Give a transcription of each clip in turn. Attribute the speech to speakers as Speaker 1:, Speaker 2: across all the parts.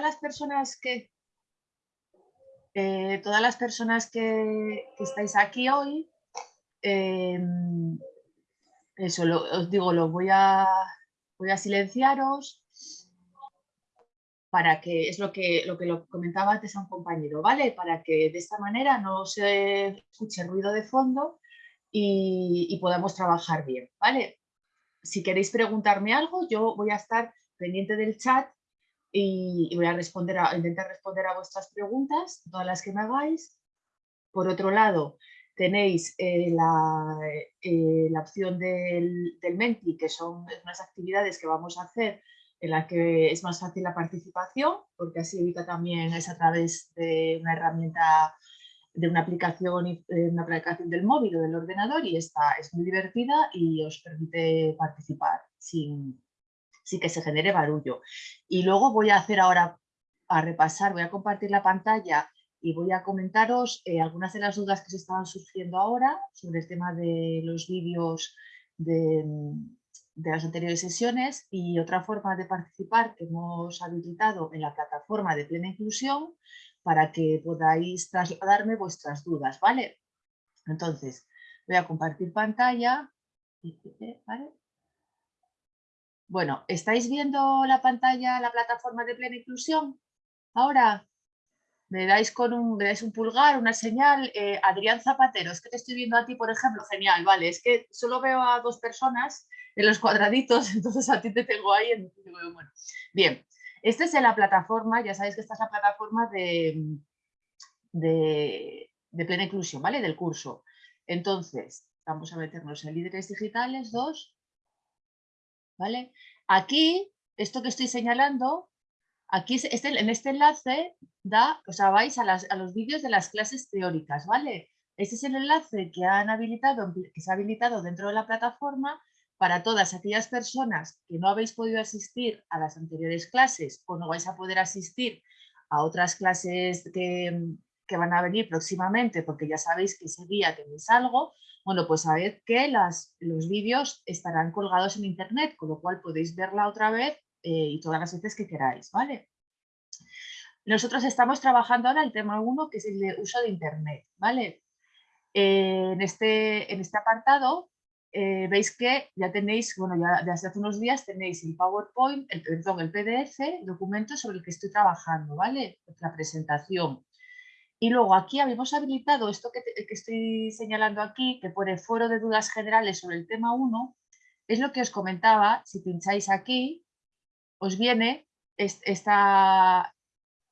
Speaker 1: las personas que eh, todas las personas que, estáis aquí hoy, em, eso os digo, lo voy a, voy a silenciaros para que, es lo que, lo que lo comentaba antes a un compañero, ¿vale? Para que de esta manera no se escuche ruido de fondo y podamos trabajar bien, ¿vale? Si queréis preguntarme algo, yo voy a estar pendiente del chat y, voy a, responder a, intentar responder a vuestras preguntas, todas las que me hagáis. Por otro lado, tenéis eh, la, eh, la, opción del, del, Menti, que son unas actividades que vamos a hacer en las que es más fácil la participación, porque así evita también, es a través de una herramienta, de una aplicación, eh, una aplicación del móvil o del ordenador y esta es muy divertida y os permite participar sin, sí que se genere barullo. Y luego voy a hacer ahora, a repasar, voy a compartir la pantalla y voy a comentaros eh, algunas de las dudas que se estaban surgiendo ahora sobre el tema de los vídeos de, de, las anteriores sesiones y otra forma de participar que hemos habilitado en la plataforma de plena inclusión para que podáis trasladarme vuestras dudas, ¿vale? Entonces, voy a compartir pantalla. Bueno, ¿estáis viendo la pantalla, la plataforma de plena inclusión? Ahora, me dais con un, un pulgar, una señal. Eh, Adrián Zapatero, es que te estoy viendo a ti, por ejemplo, genial, vale, es que solo veo a dos personas en los cuadraditos, entonces a ti te tengo ahí. bueno. Bien, esta es la plataforma, ya sabéis que esta es la plataforma de, de, de plena inclusión, ¿vale? Del curso. Entonces, vamos a meternos en líderes digitales 2 ¿vale? Aquí, esto que estoy señalando, aquí este, en este enlace da, o sea, vais a, los vídeos de las clases teóricas, ¿vale? Este es el enlace que, han habilitado, que se ha habilitado dentro de la plataforma para todas aquellas personas que no habéis podido asistir a las anteriores clases o no vais a poder asistir a otras clases que, que van a venir próximamente porque ya sabéis que ese día tenéis algo, bueno, pues sabed que los vídeos estarán colgados en internet, con lo cual podéis verla otra vez eh, y todas las veces que queráis, ¿vale? Nosotros estamos trabajando ahora el tema 1, que es el de uso de internet, ¿vale? Eh, en, este, en este apartado eh, veis que ya tenéis, bueno, ya desde hace unos días tenéis el PowerPoint, el, perdón, el PDF, documento sobre el que estoy trabajando, ¿vale? La presentación. Y luego aquí habíamos habilitado esto que, estoy señalando aquí, que pone foro de dudas generales sobre el tema 1, es lo que os comentaba, si pincháis aquí, os viene esta,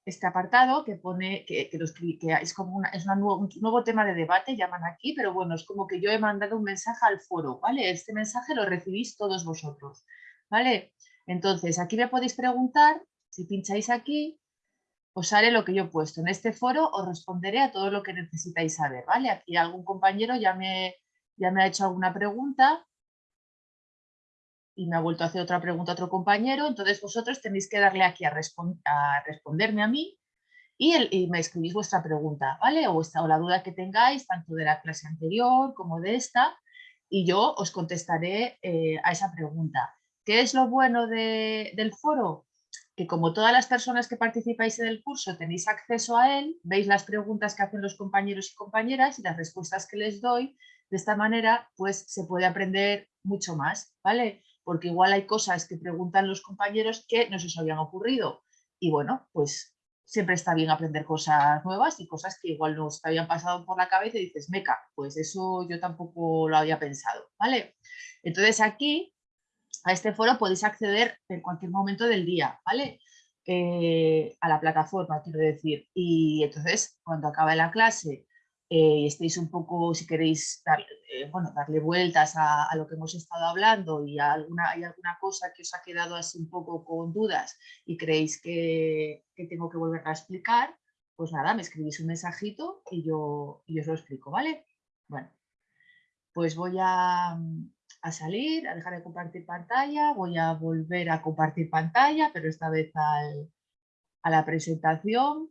Speaker 1: este apartado que pone que, es como una, es un nuevo tema de debate, llaman aquí, pero bueno, es como que yo he mandado un mensaje al foro, ¿vale? Este mensaje lo recibís todos vosotros, ¿vale? Entonces, aquí me podéis preguntar, si pincháis aquí, os haré lo que yo he puesto. En este foro os responderé a todo lo que necesitáis saber, ¿vale? Aquí algún compañero ya me, ya me ha hecho alguna pregunta y me ha vuelto a hacer otra pregunta a otro compañero, entonces vosotros tenéis que darle aquí a, responderme a mí y, me escribís vuestra pregunta, ¿vale? O, esta, o la duda que tengáis, tanto de la clase anterior como de esta, y yo os contestaré eh, a esa pregunta. ¿Qué es lo bueno del foro? Que como todas las personas que participáis en el curso tenéis acceso a él, veis las preguntas que hacen los compañeros y compañeras y las respuestas que les doy, de esta manera pues se puede aprender mucho más, ¿vale? Porque igual hay cosas que preguntan los compañeros que no se os habían ocurrido y bueno, pues siempre está bien aprender cosas nuevas y cosas que igual no habían pasado por la cabeza y dices, meca, pues eso yo tampoco lo había pensado, ¿vale? Entonces aquí a este foro podéis acceder en cualquier momento del día, ¿vale? Eh, a la plataforma, quiero decir. Y entonces, cuando acabe la clase eh, y estéis un poco, si queréis eh, bueno, darle vueltas a, lo que hemos estado hablando y alguna, hay alguna cosa que os ha quedado así un poco con dudas y creéis que, tengo que volver a explicar, pues nada, me escribís un mensajito y yo, y os lo explico, ¿vale? Bueno, pues voy a, a salir, a dejar de compartir pantalla, voy a volver a compartir pantalla, pero esta vez a la presentación,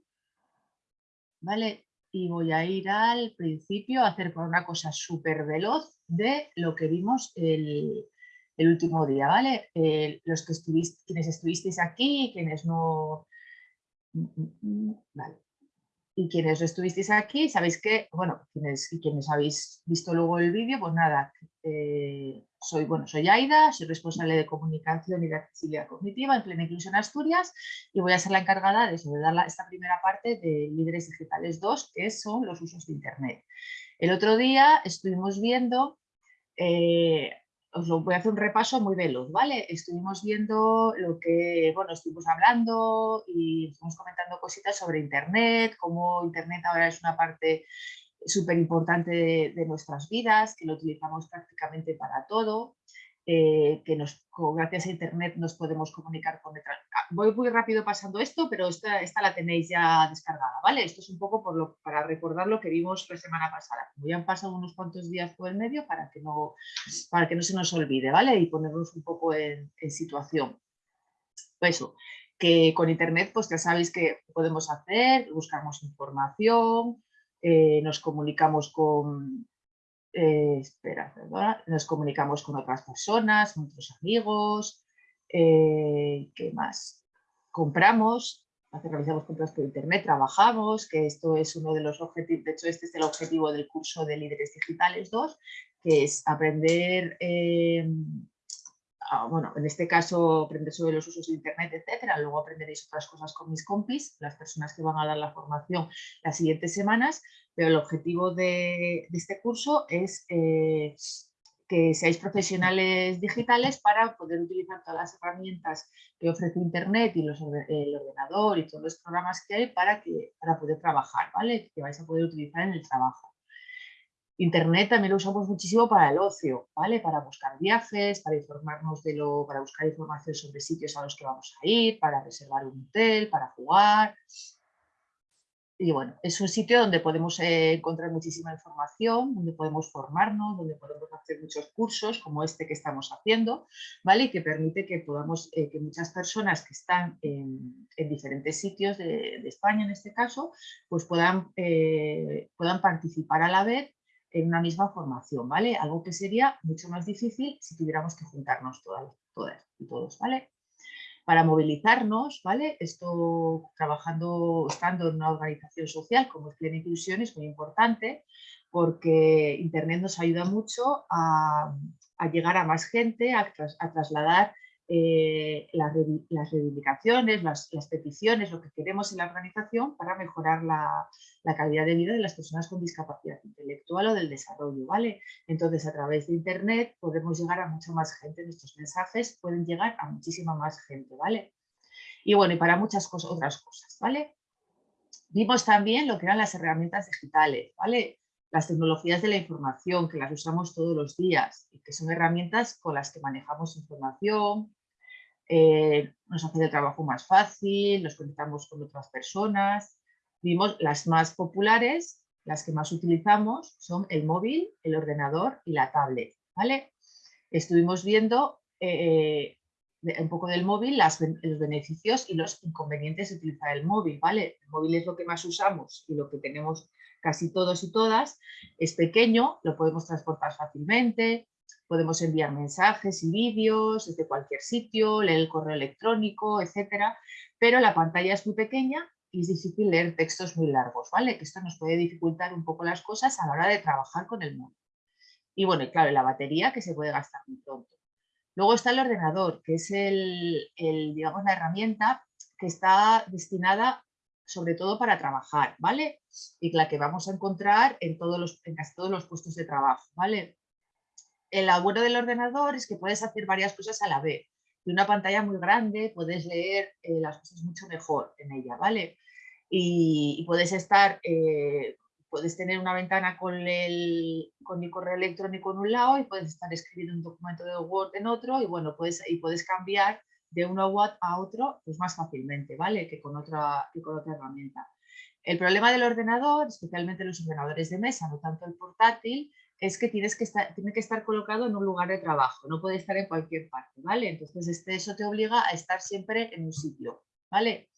Speaker 1: ¿vale? Y voy a ir al principio a hacer una cosa súper veloz de lo que vimos el, último día, ¿vale? los que estuviste, quienes estuvisteis aquí, quienes no, Mm, mm, mm, vale. Y quienes estuvisteis aquí, sabéis que, bueno, quienes, y quienes habéis visto luego el vídeo, pues nada, eh, soy, bueno, soy Aida, soy responsable de comunicación y de accesibilidad cognitiva en Plena Inclusión Asturias y voy a ser la encargada de, eso, dar esta primera parte de Líderes Digitales 2, que son los usos de Internet. El otro día estuvimos viendo eh, os lo voy a hacer un repaso muy veloz, ¿vale? Estuvimos viendo lo que, bueno, estuvimos hablando y estuvimos comentando cositas sobre Internet, cómo Internet ahora es una parte súper importante de, nuestras vidas, que lo utilizamos prácticamente para todo, eh, que gracias a Internet nos podemos comunicar con otras. Ah, voy muy rápido pasando esto, pero esta, esta la tenéis ya descargada, ¿vale? Esto es un poco para recordar lo que vimos la semana pasada. Como ya han pasado unos cuantos días por el medio para que no, para que no se nos olvide, ¿vale? Y ponernos un poco en, situación. Eso, que con Internet pues ya sabéis que podemos hacer, buscamos información, eh, nos comunicamos con, eh, espera, nos comunicamos con otras personas, con otros amigos, eh, ¿qué más? Compramos, realizamos compras por internet, trabajamos, que esto es uno de los objetivos, de hecho este es el objetivo del curso de Líderes Digitales 2, que es aprender eh, bueno, en este caso aprender sobre los usos de Internet, etcétera. Luego aprenderéis otras cosas con mis compis, las personas que van a dar la formación las siguientes semanas, pero el objetivo de, este curso es eh, que seáis profesionales digitales para poder utilizar todas las herramientas que ofrece Internet y el ordenador y todos los programas que hay para, para poder trabajar, ¿vale? Que vais a poder utilizar en el trabajo. Internet también lo usamos muchísimo para el ocio, ¿vale? Para buscar viajes, para informarnos de lo, para buscar información sobre sitios a los que vamos a ir, para reservar un hotel, para jugar. Y bueno, es un sitio donde podemos eh, encontrar muchísima información, donde podemos formarnos, donde podemos hacer muchos cursos como este que estamos haciendo, ¿vale? Y que permite que podamos, eh, que muchas personas que están en, diferentes sitios de, España en este caso, pues puedan, eh, puedan participar a la vez en una misma formación, ¿vale? Algo que sería mucho más difícil si tuviéramos que juntarnos todas, todas y todos, ¿vale? Para movilizarnos, ¿vale? Esto trabajando, estando en una organización social como es Plena Inclusión es muy importante porque Internet nos ayuda mucho a, llegar a más gente, a trasladar eh, las, reivindicaciones, las, peticiones, lo que queremos en la organización para mejorar la, calidad de vida de las personas con discapacidad intelectual o del desarrollo, ¿vale? Entonces, a través de Internet podemos llegar a mucha más gente, nuestros mensajes pueden llegar a muchísima más gente, ¿vale? Y bueno, y para muchas cosas, otras cosas, ¿vale? Vimos también lo que eran las herramientas digitales, ¿vale? las tecnologías de la información, que las usamos todos los días y que son herramientas con las que manejamos información, eh, nos hace el trabajo más fácil, nos conectamos con otras personas. Vimos las más populares, las que más utilizamos, son el móvil, el ordenador y la tablet. ¿vale? Estuvimos viendo eh, un poco del móvil, los beneficios y los inconvenientes de utilizar el móvil. ¿vale? El móvil es lo que más usamos y lo que tenemos casi todos y todas. Es pequeño, lo podemos transportar fácilmente, podemos enviar mensajes y vídeos desde cualquier sitio, leer el correo electrónico, etcétera, pero la pantalla es muy pequeña y es difícil leer textos muy largos, ¿vale? Que esto nos puede dificultar un poco las cosas a la hora de trabajar con el móvil. Y bueno, y claro, la batería que se puede gastar muy pronto. Luego está el ordenador, que es el, digamos, la herramienta que está destinada sobre todo para trabajar, ¿vale? Y la que vamos a encontrar en, todos los, en casi todos los puestos de trabajo, ¿vale? El bueno del ordenador es que puedes hacer varias cosas a la vez. De una pantalla muy grande puedes leer eh, las cosas mucho mejor en ella, ¿vale? Y, puedes estar, eh, puedes tener una ventana con el, con el correo electrónico en un lado y puedes estar escribiendo un documento de Word en otro y bueno, puedes, y puedes cambiar de uno a otro pues más fácilmente, ¿vale? Que con otra, que con otra herramienta. El problema del ordenador, especialmente los ordenadores de mesa, no tanto el portátil, es que, tienes que estar, tiene que estar colocado en un lugar de trabajo, no puede estar en cualquier parte, ¿vale? Entonces este, eso te obliga a estar siempre en un sitio, ¿vale?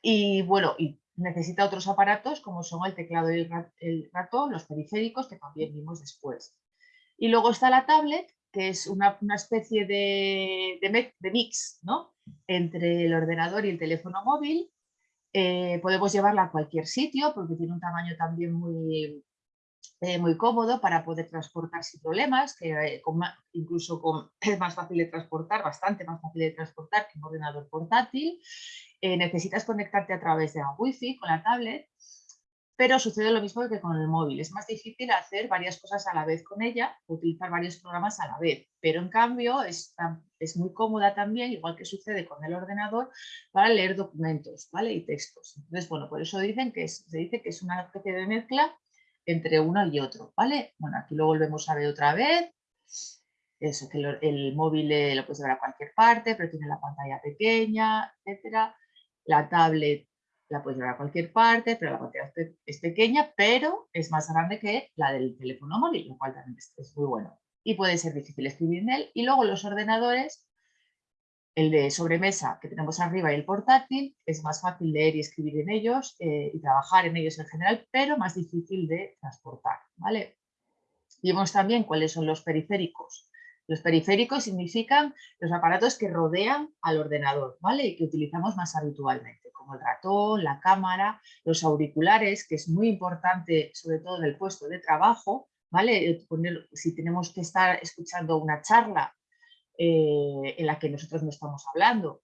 Speaker 1: Y bueno, y necesita otros aparatos como son el teclado y el ratón, los periféricos que también vimos después. Y luego está la tablet, que es una, especie de, de, mix ¿no? entre el ordenador y el teléfono móvil, Eh, podemos llevarla a cualquier sitio porque tiene un tamaño también muy, eh, muy cómodo para poder transportar sin problemas, que eh, incluso es más fácil de transportar, bastante más fácil de transportar que un ordenador portátil. necesitas conectarte a través de la wifi con la tablet pero sucede lo mismo que con el móvil. Es más difícil hacer varias cosas a la vez con ella, utilizar varios programas a la vez, pero en cambio es, es muy cómoda también, igual que sucede con el ordenador, para leer documentos ¿vale? y textos. Entonces, bueno, por eso dicen que se dice que es una especie de mezcla entre uno y otro, ¿vale? Bueno, aquí lo volvemos a ver otra vez. Eso, que el móvil lo puedes llevar a cualquier parte, pero tiene la pantalla pequeña, etcétera. La tablet la puedes llevar a cualquier parte, pero la pantalla es pequeña, pero es más grande que la del teléfono móvil, lo cual también es, muy bueno. Y puede ser difícil escribir en él. Y luego los ordenadores, el de sobremesa que tenemos arriba y el portátil, es más fácil leer y escribir en ellos eh, y trabajar en ellos en general, pero más difícil de transportar. ¿vale? Vimos también cuáles son los periféricos. Los periféricos significan los aparatos que rodean al ordenador ¿vale? y que utilizamos más habitualmente como el ratón, la cámara, los auriculares, que es muy importante, sobre todo en el puesto de trabajo, ¿vale? Eh, si tenemos que estar escuchando una charla eh, en la que nosotros no estamos hablando,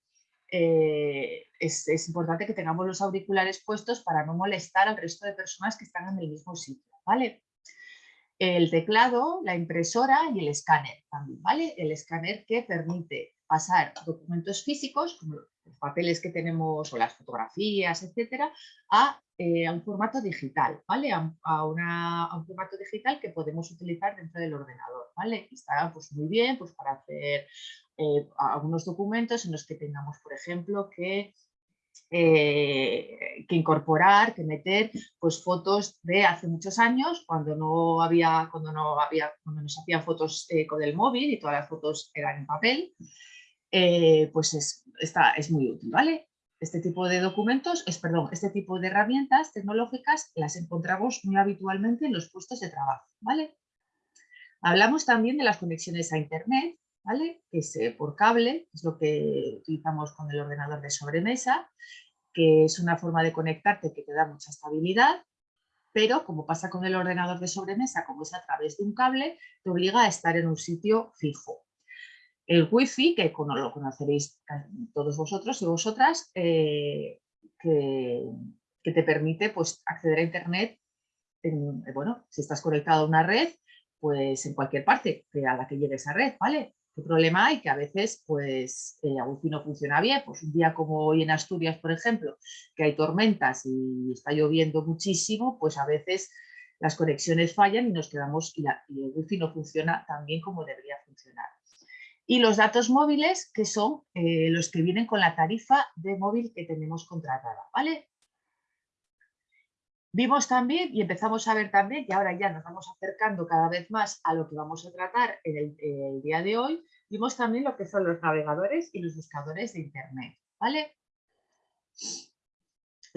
Speaker 1: eh, es, importante que tengamos los auriculares puestos para no molestar al resto de personas que están en el mismo sitio, ¿vale? El teclado, la impresora y el escáner también, ¿vale? El escáner que permite pasar documentos físicos, como los papeles que tenemos o las fotografías, etcétera, a, eh, un formato digital, ¿vale? A, un formato digital que podemos utilizar dentro del ordenador, ¿vale? está pues, muy bien pues, para hacer eh, algunos documentos en los que tengamos, por ejemplo, que eh, que incorporar, que meter pues, fotos de hace muchos años, cuando no había, cuando no había, cuando nos hacían fotos con el móvil y todas las fotos eran en papel, eh, pues es, es muy útil, ¿vale? Este tipo de documentos, es, perdón, este tipo de herramientas tecnológicas las encontramos muy habitualmente en los puestos de trabajo, ¿vale? Hablamos también de las conexiones a Internet, ¿vale? Que es por cable, es lo que utilizamos con el ordenador de sobremesa, que es una forma de conectarte que te da mucha estabilidad, pero como pasa con el ordenador de sobremesa, como es a través de un cable, te obliga a estar en un sitio fijo. El wifi, que lo conoceréis todos vosotros y vosotras, eh, que, te permite pues, acceder a internet, en, eh, bueno, si estás conectado a una red, pues en cualquier parte a la que llegue esa red, ¿vale? ¿Qué problema hay? Que a veces pues el wifi no funciona bien, pues un día como hoy en Asturias, por ejemplo, que hay tormentas y está lloviendo muchísimo, pues a veces las conexiones fallan y nos quedamos y, y el wifi no funciona tan bien como debería funcionar y los datos móviles que son eh, los que vienen con la tarifa de móvil que tenemos contratada, ¿vale? Vimos también y empezamos a ver también, y ahora ya nos vamos acercando cada vez más a lo que vamos a tratar en el, el día de hoy, vimos también lo que son los navegadores y los buscadores de Internet, ¿vale?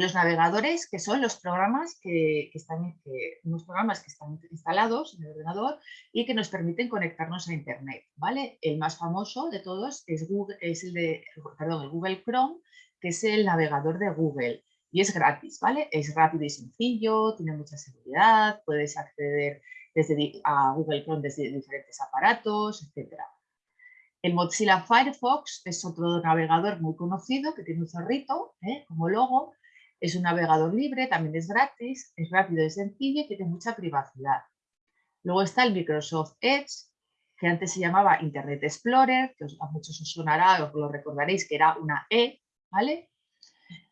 Speaker 1: Los navegadores, que son los programas que, están, unos programas que están instalados en el ordenador y que nos permiten conectarnos a Internet, ¿vale? El más famoso de todos es, Google, es el, de, perdón, el Google Chrome, que es el navegador de Google y es gratis, ¿vale? Es rápido y sencillo, tiene mucha seguridad, puedes acceder desde, a Google Chrome desde diferentes aparatos, etc. El Mozilla Firefox es otro navegador muy conocido que tiene un zorrito ¿eh? como logo es un navegador libre, también es gratis, es rápido y sencillo y tiene mucha privacidad. Luego está el Microsoft Edge, que antes se llamaba Internet Explorer, que a muchos os sonará, os lo recordaréis que era una E, ¿vale?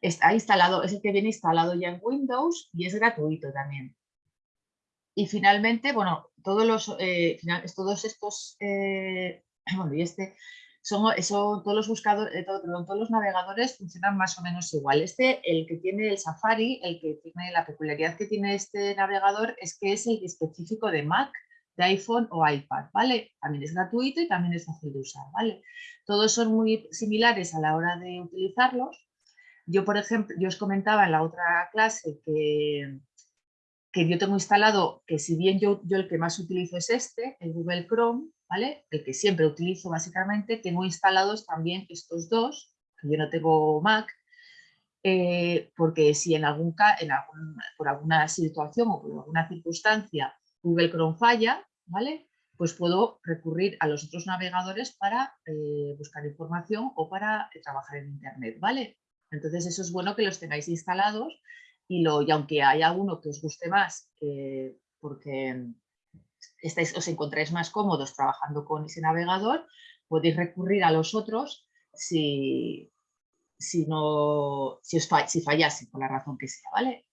Speaker 1: Está instalado, es el que viene instalado ya en Windows y es gratuito también. Y finalmente, bueno, todos, los, eh, todos estos, eh, bueno, y este son, eso, todos los buscadores, eh, todos los navegadores funcionan más o menos igual. Este, el que tiene el Safari, el que tiene la peculiaridad que tiene este navegador es que es el específico de Mac, de iPhone o iPad, ¿vale? También es gratuito y también es fácil de usar, ¿vale? Todos son muy similares a la hora de utilizarlos. Yo, por ejemplo, yo os comentaba en la otra clase que, que yo tengo instalado, que si bien yo, yo el que más utilizo es este, el Google Chrome, el que siempre utilizo básicamente, tengo instalados también estos dos, que yo no tengo Mac, eh, porque si en algún, en por alguna situación o por alguna circunstancia Google Chrome falla, ¿vale? pues puedo recurrir a los otros navegadores para eh, buscar información o para eh, trabajar en Internet, ¿vale? Entonces eso es bueno que los tengáis instalados y, lo, y aunque haya uno que os guste más, porque estáis, os encontráis más cómodos trabajando con ese navegador, podéis recurrir a los otros si, si, no, si, os si fallase, por la razón que sea, ¿vale?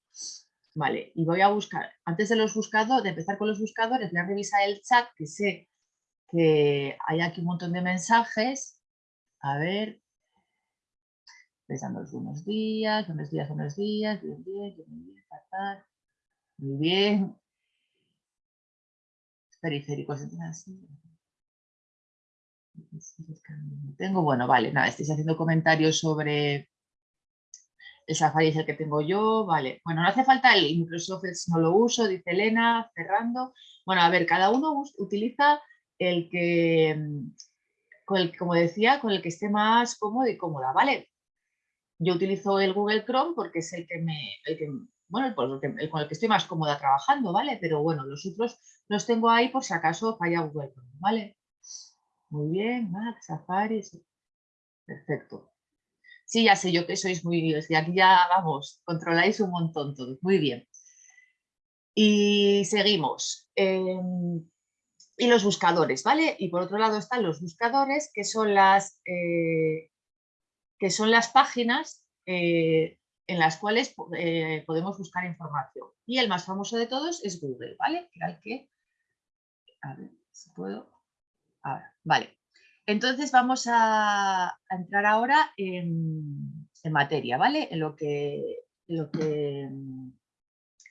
Speaker 1: Vale, y voy a buscar, antes de los buscadores, de empezar con los buscadores, voy a revisar el chat, que sé que hay aquí un montón de mensajes. A ver, les buenos días, buenos días, buenos días, bien, bien, bien, bien, muy bien. Periféricos, así. Tengo, bueno, vale, nada, estáis haciendo comentarios sobre el Safari es el que tengo yo, vale. Bueno, no hace falta el Microsoft no lo uso, dice Elena, cerrando. Bueno, a ver, cada uno utiliza el que, mm, con el, como decía, con el que esté más cómodo y cómoda, ¿vale? Yo utilizo el Google Chrome porque es el que me, bueno, con el que estoy más cómoda trabajando, ¿vale? Pero bueno, los otros los tengo ahí por si acaso falla Google ¿vale? Muy bien, Mac, Safari, perfecto. Sí, ya sé yo que sois muy... Y aquí ya, vamos, controláis un montón todos. Muy bien. Y seguimos. Em, y los buscadores, ¿vale? Y por otro lado están los buscadores, que son las, eh, que son las páginas eh, en las cuales eh, podemos buscar información. Y el más famoso de todos es Google, ¿vale? Que el que... A ver si puedo... Vale. Entonces vamos a, entrar ahora en, materia, ¿vale? En lo que, lo que,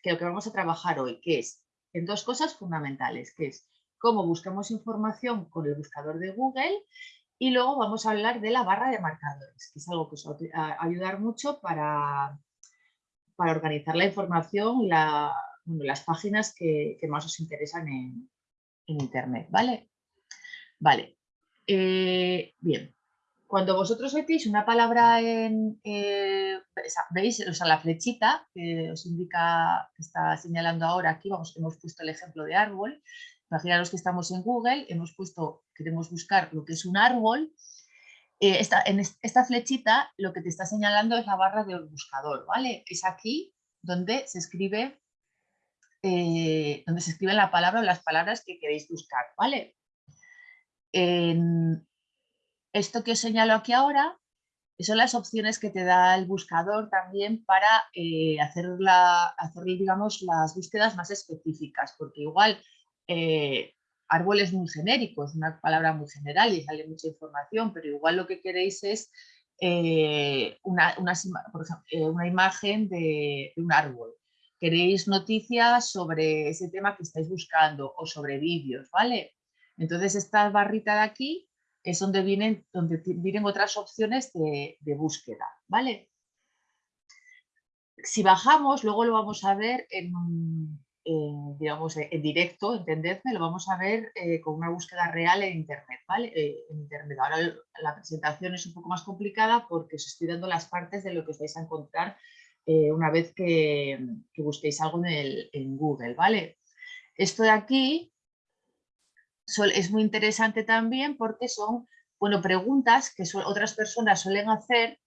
Speaker 1: lo que vamos a trabajar hoy, que es en dos cosas fundamentales, que es cómo buscamos información con el buscador de Google y luego vamos a hablar de la barra de marcadores, que es algo que os va a ayudar mucho para, para organizar la información y las páginas que, más os interesan en, Internet, ¿vale? Vale, eh, bien, cuando vosotros metéis una palabra en, eh, veis, o sea, la flechita que os indica, que está señalando ahora aquí, vamos, hemos puesto el ejemplo de árbol, imaginaros que estamos en Google, hemos puesto, queremos buscar lo que es un árbol, eh, esta, en esta flechita lo que te está señalando es la barra del buscador, ¿vale? Es aquí donde se escribe donde se escribe la palabra o las palabras que queréis buscar, ¿vale? esto que os señalo aquí ahora son las opciones que te da el buscador también para eh, hacer, digamos, las búsquedas más específicas, porque igual eh, árbol muy genérico, una palabra muy general y sale mucha información, pero igual lo que queréis es eh, una, una, imagen de, un árbol. Queréis noticias sobre ese tema que estáis buscando o sobre vídeos, ¿vale? Entonces esta barrita de aquí es donde vienen, donde vienen otras opciones de, búsqueda, ¿vale? Si bajamos, luego lo vamos a ver en, digamos, en directo, entendedme, lo vamos a ver eh, con una búsqueda real en Internet, ¿vale? Eh, en Internet. Ahora la presentación es un poco más complicada porque os estoy dando las partes de lo que os vais a encontrar eh, una vez que, busquéis algo en, en Google, ¿vale? Esto de aquí es muy interesante también porque son bueno, preguntas que otras personas suelen hacer,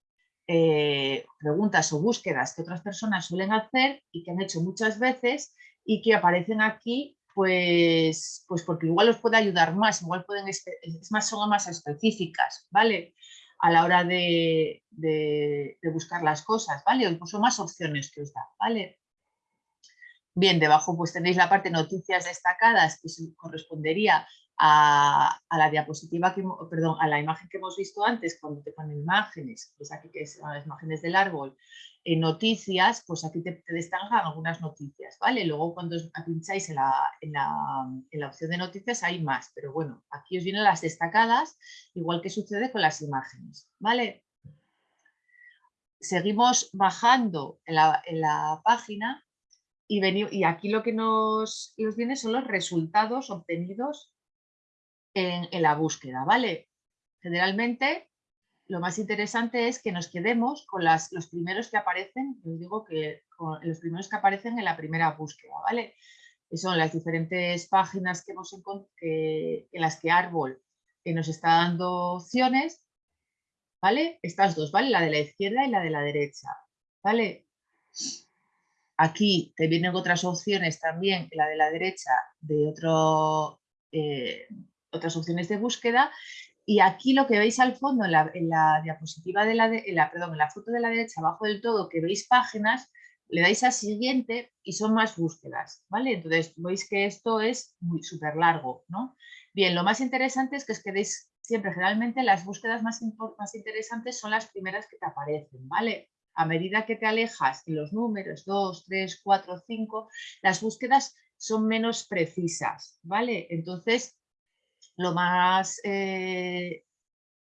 Speaker 1: eh, preguntas o búsquedas que otras personas suelen hacer y que han hecho muchas veces y que aparecen aquí pues, pues porque igual los puede ayudar más, igual pueden, es más, son más específicas, ¿vale? A la hora de, de, buscar las cosas, ¿vale? O incluso más opciones que os da, ¿vale? Bien, debajo pues tenéis la parte noticias destacadas que correspondería a, la diapositiva, que, perdón, a la imagen que hemos visto antes cuando te ponen imágenes, pues aquí que son las imágenes del árbol, en noticias, pues aquí te, destacan algunas noticias, ¿vale? Luego cuando pincháis en la, en, la, en opción de noticias hay más, pero bueno, aquí os vienen las destacadas, igual que sucede con las imágenes, ¿vale? Seguimos bajando en la, en la página y, aquí lo que nos, viene son los resultados obtenidos en, la búsqueda, ¿vale? Generalmente lo más interesante es que nos quedemos con los primeros que aparecen, os digo que los primeros que aparecen en la primera búsqueda, ¿vale? Son las diferentes páginas que hemos en las que Árbol nos está dando opciones, ¿vale? Estas dos, ¿vale? La de la izquierda y la de la derecha, ¿vale? Aquí te vienen otras opciones también, la de la derecha, de otro, eh, otras opciones de búsqueda. Y aquí lo que veis al fondo, en la, diapositiva de la, la, perdón, en la foto de la derecha, abajo del todo, que veis páginas, le dais a siguiente y son más búsquedas, ¿vale? Entonces veis que esto es muy súper largo, ¿no? Bien, lo más interesante es que os quedéis siempre, generalmente las búsquedas más, más interesantes son las primeras que te aparecen, ¿vale? a medida que te alejas en los números 2, 3, 4, 5, las búsquedas son menos precisas, ¿vale? Entonces, lo más, eh,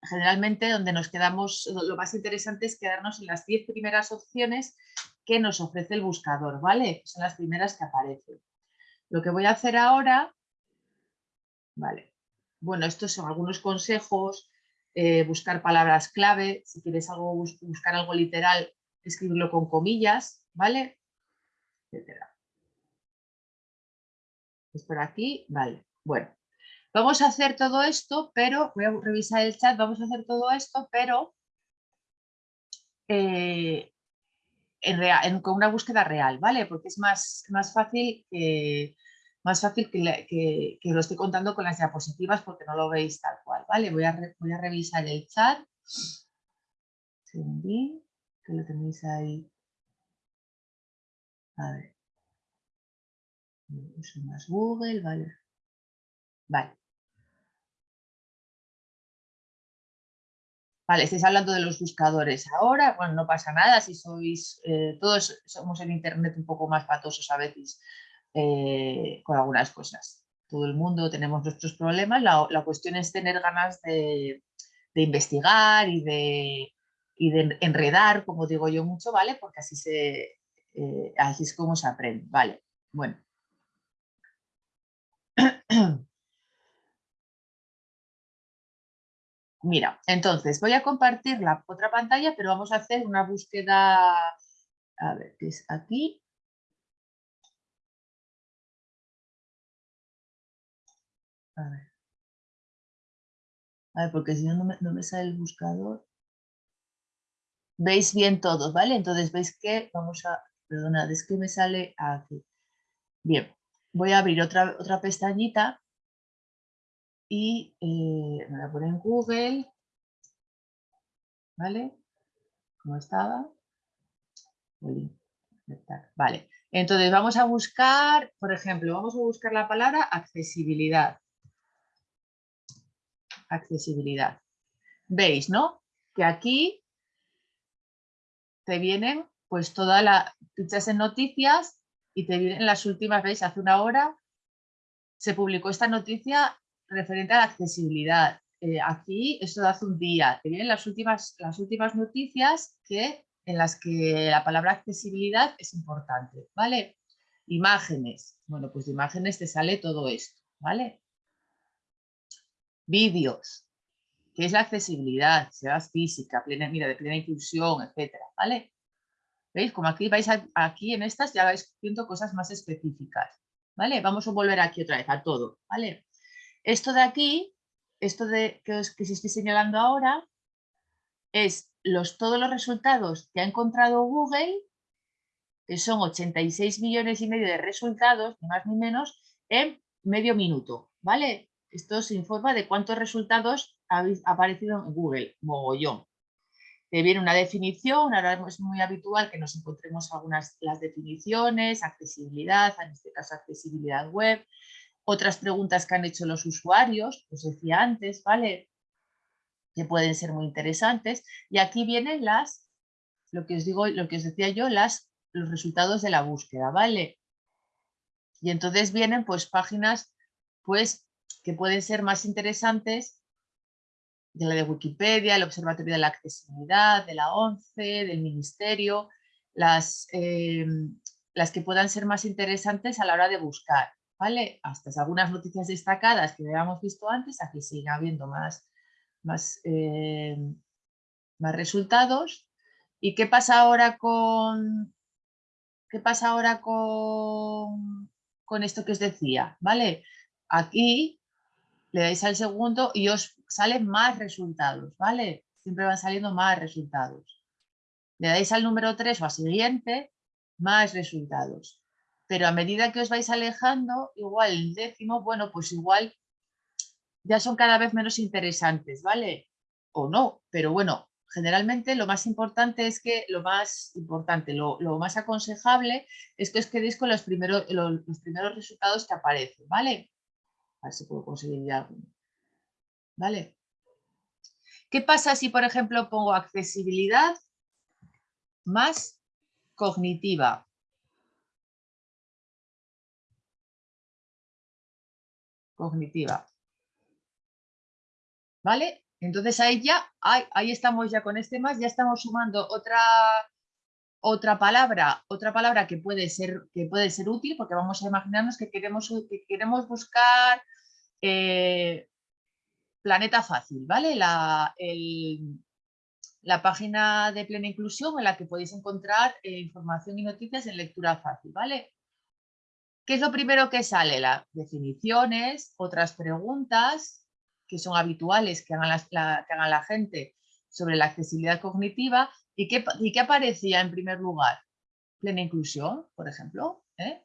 Speaker 1: generalmente donde nos quedamos, lo más interesante es quedarnos en las 10 primeras opciones que nos ofrece el buscador, ¿vale? Son las primeras que aparecen. Lo que voy a hacer ahora, ¿vale? Bueno, estos son algunos consejos, eh, buscar palabras clave, si quieres algo, buscar algo literal, escribirlo con comillas, ¿vale? Etcétera. Es por aquí, vale. Bueno, vamos a hacer todo esto, pero voy a revisar el chat, vamos a hacer todo esto, pero eh, con una búsqueda real, ¿vale? Porque es más, más fácil, que, más fácil que, lo esté contando con las diapositivas porque no lo veis tal cual, ¿vale? Voy a, voy a revisar el chat. Segundín que lo tenéis ahí. A ver. Uso más Google, vale. Vale. Vale, estáis hablando de los buscadores ahora, bueno, no pasa nada si sois, eh, todos somos en internet un poco más patosos a veces eh, con algunas cosas. Todo el mundo tenemos nuestros problemas, la, cuestión es tener ganas de investigar y de, y de enredar, como digo yo mucho, ¿vale? Porque así, se, eh, así es como se aprende, ¿vale? Bueno. Mira, entonces voy a compartir la otra pantalla, pero vamos a hacer una búsqueda, a ver, que es aquí. A ver. A ver, porque si no, no me sale el buscador veis bien todos, ¿vale? Entonces veis que vamos a, perdonad, es que me sale aquí. Bien, voy a abrir otra, otra pestañita y eh, me voy a poner en Google, ¿vale? ¿Cómo estaba? Vale, entonces vamos a buscar, por ejemplo, vamos a buscar la palabra accesibilidad. Accesibilidad. Veis, ¿no? Que aquí te vienen pues todas las fichas en noticias y te vienen las últimas, veis, hace una hora se publicó esta noticia referente a la accesibilidad. Eh, aquí, esto de hace un día, te vienen las últimas, las últimas noticias que, en las que la palabra accesibilidad es importante, ¿vale? Imágenes, bueno, pues de imágenes te sale todo esto, ¿vale? Vídeos, ¿Qué es la accesibilidad? Sea física, plena, mira, de plena inclusión, etcétera, ¿vale? ¿Veis? Como aquí vais aquí en estas ya vais viendo cosas más específicas, ¿vale? Vamos a volver aquí otra vez a todo, ¿vale? Esto de aquí, esto de que os, que os estoy señalando ahora, es los, todos los resultados que ha encontrado Google, que son 86 millones y medio de resultados, ni más ni menos, en medio minuto, ¿vale? Esto se informa de cuántos resultados ha aparecido en Google, mogollón. Te viene una definición, ahora es muy habitual que nos encontremos algunas las definiciones, accesibilidad, en este caso accesibilidad web, otras preguntas que han hecho los usuarios, os decía antes, ¿vale? Que pueden ser muy interesantes. Y aquí vienen las, lo que os digo, lo que os decía yo, las, los resultados de la búsqueda, ¿vale? Y entonces vienen pues páginas pues que pueden ser más interesantes de la de Wikipedia, el Observatorio de la Accesibilidad, de la ONCE, del Ministerio, las, eh, las que puedan ser más interesantes a la hora de buscar. ¿Vale? Hasta algunas noticias destacadas que habíamos visto antes, aquí sigue habiendo más, más, eh, más resultados. ¿Y qué pasa ahora con, qué pasa ahora con, con esto que os decía? ¿Vale? Aquí le dais al segundo y os salen más resultados, ¿vale? Siempre van saliendo más resultados. Le dais al número 3 o al siguiente, más resultados. Pero a medida que os vais alejando, igual el décimo, bueno, pues igual ya son cada vez menos interesantes, ¿vale? O no, pero bueno, generalmente lo más importante es que, lo más importante, lo, más aconsejable es que os quedéis con los primeros, los, primeros resultados que aparecen, ¿vale? A ver si puedo conseguir ya ¿Vale? ¿Qué pasa si, por ejemplo, pongo accesibilidad más cognitiva? Cognitiva. ¿Vale? Entonces ahí ya, ahí, estamos ya con este más, ya estamos sumando otra, otra palabra, otra palabra que puede ser, que puede ser útil, porque vamos a imaginarnos que queremos, que queremos buscar eh, planeta fácil, ¿vale? La, la, página de plena inclusión en la que podéis encontrar eh, información y noticias en lectura fácil, ¿vale? ¿Qué es lo primero que sale? Las definiciones, otras preguntas, que son habituales que hagan la, que hagan la gente sobre la accesibilidad cognitiva y qué, y qué aparecía en primer lugar. Plena inclusión, por ejemplo. ¿eh?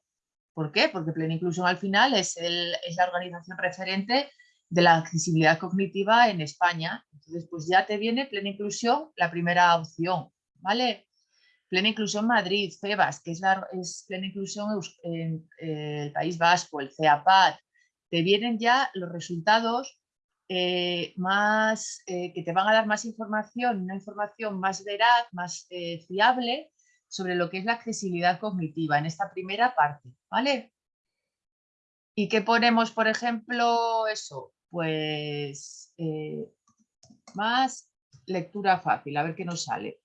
Speaker 1: ¿Por qué? Porque Plena Inclusión al final es, el, es, la organización referente de la accesibilidad cognitiva en España. Entonces, pues ya te viene Plena Inclusión, la primera opción, ¿vale? Plena Inclusión Madrid, FEBAS, que es, Plena Inclusión en, eh, el País Vasco, el CEAPAD. Te vienen ya los resultados eh, más, eh, que te van a dar más información, una información más veraz, más fiable sobre lo que es la accesibilidad cognitiva en esta primera parte, ¿vale? ¿Y qué ponemos, por ejemplo, eso? Pues más lectura fácil, a ver qué nos sale.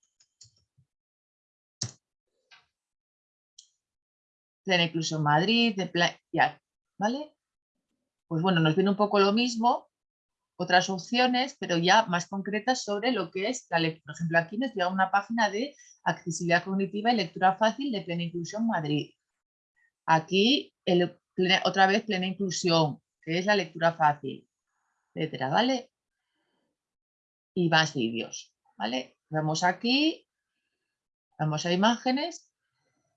Speaker 1: Plena Inclusión Madrid, de ya, ¿vale? Pues bueno, nos viene un poco lo mismo, otras opciones, pero ya más concretas sobre lo que es la lectura. Por ejemplo, aquí nos llega una página de accesibilidad cognitiva y lectura fácil de Plena Inclusión Madrid. Aquí otra vez Plena Inclusión, que es la lectura fácil, etcétera, ¿vale? Y más vídeos, ¿vale? Vamos aquí, vamos a imágenes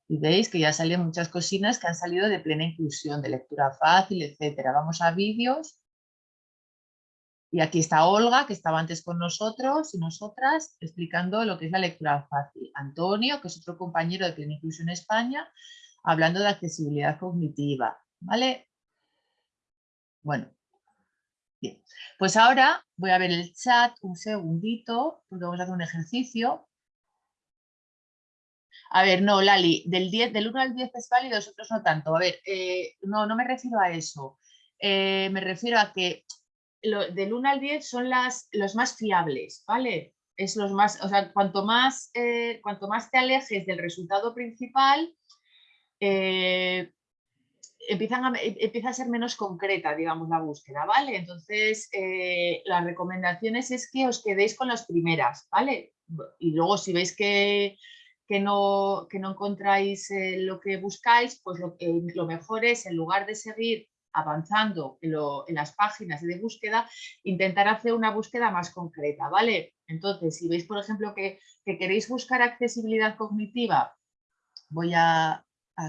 Speaker 1: y veis que ya salen muchas cocinas que han salido de plena inclusión, de lectura fácil, etcétera. Vamos a vídeos y aquí está Olga, que estaba antes con nosotros y nosotras, explicando lo que es la lectura fácil. Antonio, que es otro compañero de Plena Inclusión España, hablando de accesibilidad cognitiva. ¿Vale? Bueno, bien. Pues ahora voy a ver el chat un segundito, porque vamos a hacer un ejercicio. A ver, no, Lali, del, 10, del 1 al 10 es válido, otros no tanto. A ver, eh, no, no me refiero a eso. Eh, me refiero a que del 1 al 10 son las, los más fiables, ¿vale? Es los más, o sea, cuanto más, eh, cuanto más te alejes del resultado principal, empiezan empieza a ser menos concreta, digamos, la búsqueda, ¿vale? Entonces, las recomendaciones es que os quedéis con las primeras, ¿vale? Y luego si veis que, que, no, que no encontráis lo que buscáis, pues lo, lo mejor es, en lugar de seguir avanzando en, las páginas de búsqueda, intentar hacer una búsqueda más concreta, ¿vale? Entonces, si veis, por ejemplo, que, queréis buscar accesibilidad cognitiva, voy a,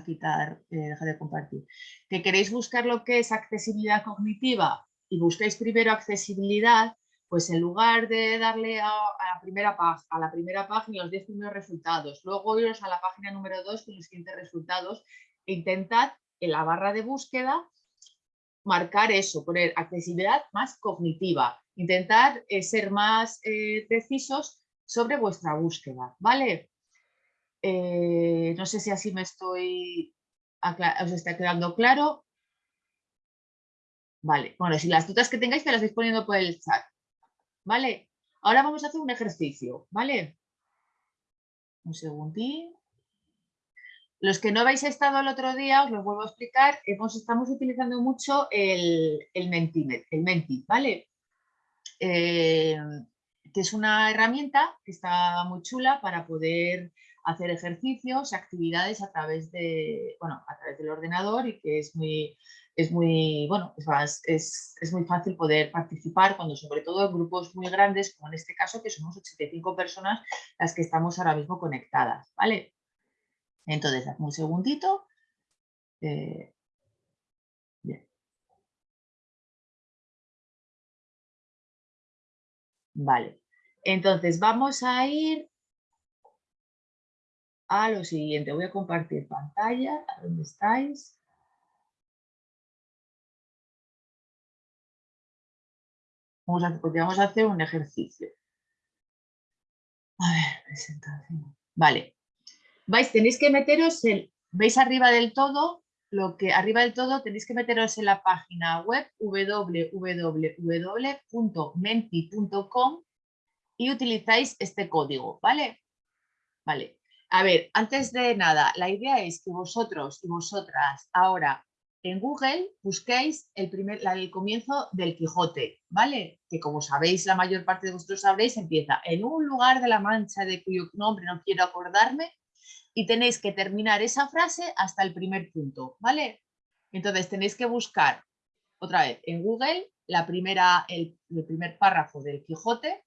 Speaker 1: quitar, eh, dejar de compartir, que queréis buscar lo que es accesibilidad cognitiva y busquéis primero accesibilidad, pues en lugar de darle a, la, primera a la primera página los 10 primeros resultados, luego iros a la página número 2 con los siguientes resultados, e intentad en la barra de búsqueda marcar eso, poner accesibilidad más cognitiva, intentar eh, ser más eh, precisos sobre vuestra búsqueda, ¿vale? Eh, no sé si así me estoy, os está quedando claro. Vale, bueno, si las dudas que tengáis me las vais poniendo por el chat, ¿vale? Ahora vamos a hacer un ejercicio, ¿vale? Un segundín. Los que no habéis estado el otro día, os lo vuelvo a explicar, hemos, estamos utilizando mucho el, el, el Menti, ¿vale? Eh, que es una herramienta que está muy chula para poder hacer ejercicios, actividades a través, de, bueno, a través del ordenador y que es muy, es muy, bueno, es, es, muy fácil poder participar cuando sobre todo en grupos muy grandes, como en este caso, que somos 85 personas las que estamos ahora mismo conectadas, ¿vale? Entonces, un segundito. Eh. Vale. Entonces, vamos a ir a lo siguiente. Voy a compartir pantalla. ¿A dónde estáis? Vamos a, hacer un ejercicio. A ver, presentación. Vale. Vais, tenéis que meteros en, veis arriba del todo, lo que arriba del todo tenéis que meteros en la página web www.menti.com y utilizáis este código, ¿vale? Vale. A ver, antes de nada, la idea es que vosotros y vosotras ahora en Google busquéis el, primer, el comienzo del Quijote, ¿vale? Que como sabéis, la mayor parte de vosotros sabréis, empieza en un lugar de la mancha de cuyo nombre no quiero acordarme y tenéis que terminar esa frase hasta el primer punto, ¿vale? Entonces tenéis que buscar otra vez en Google la primera, el, primer párrafo del Quijote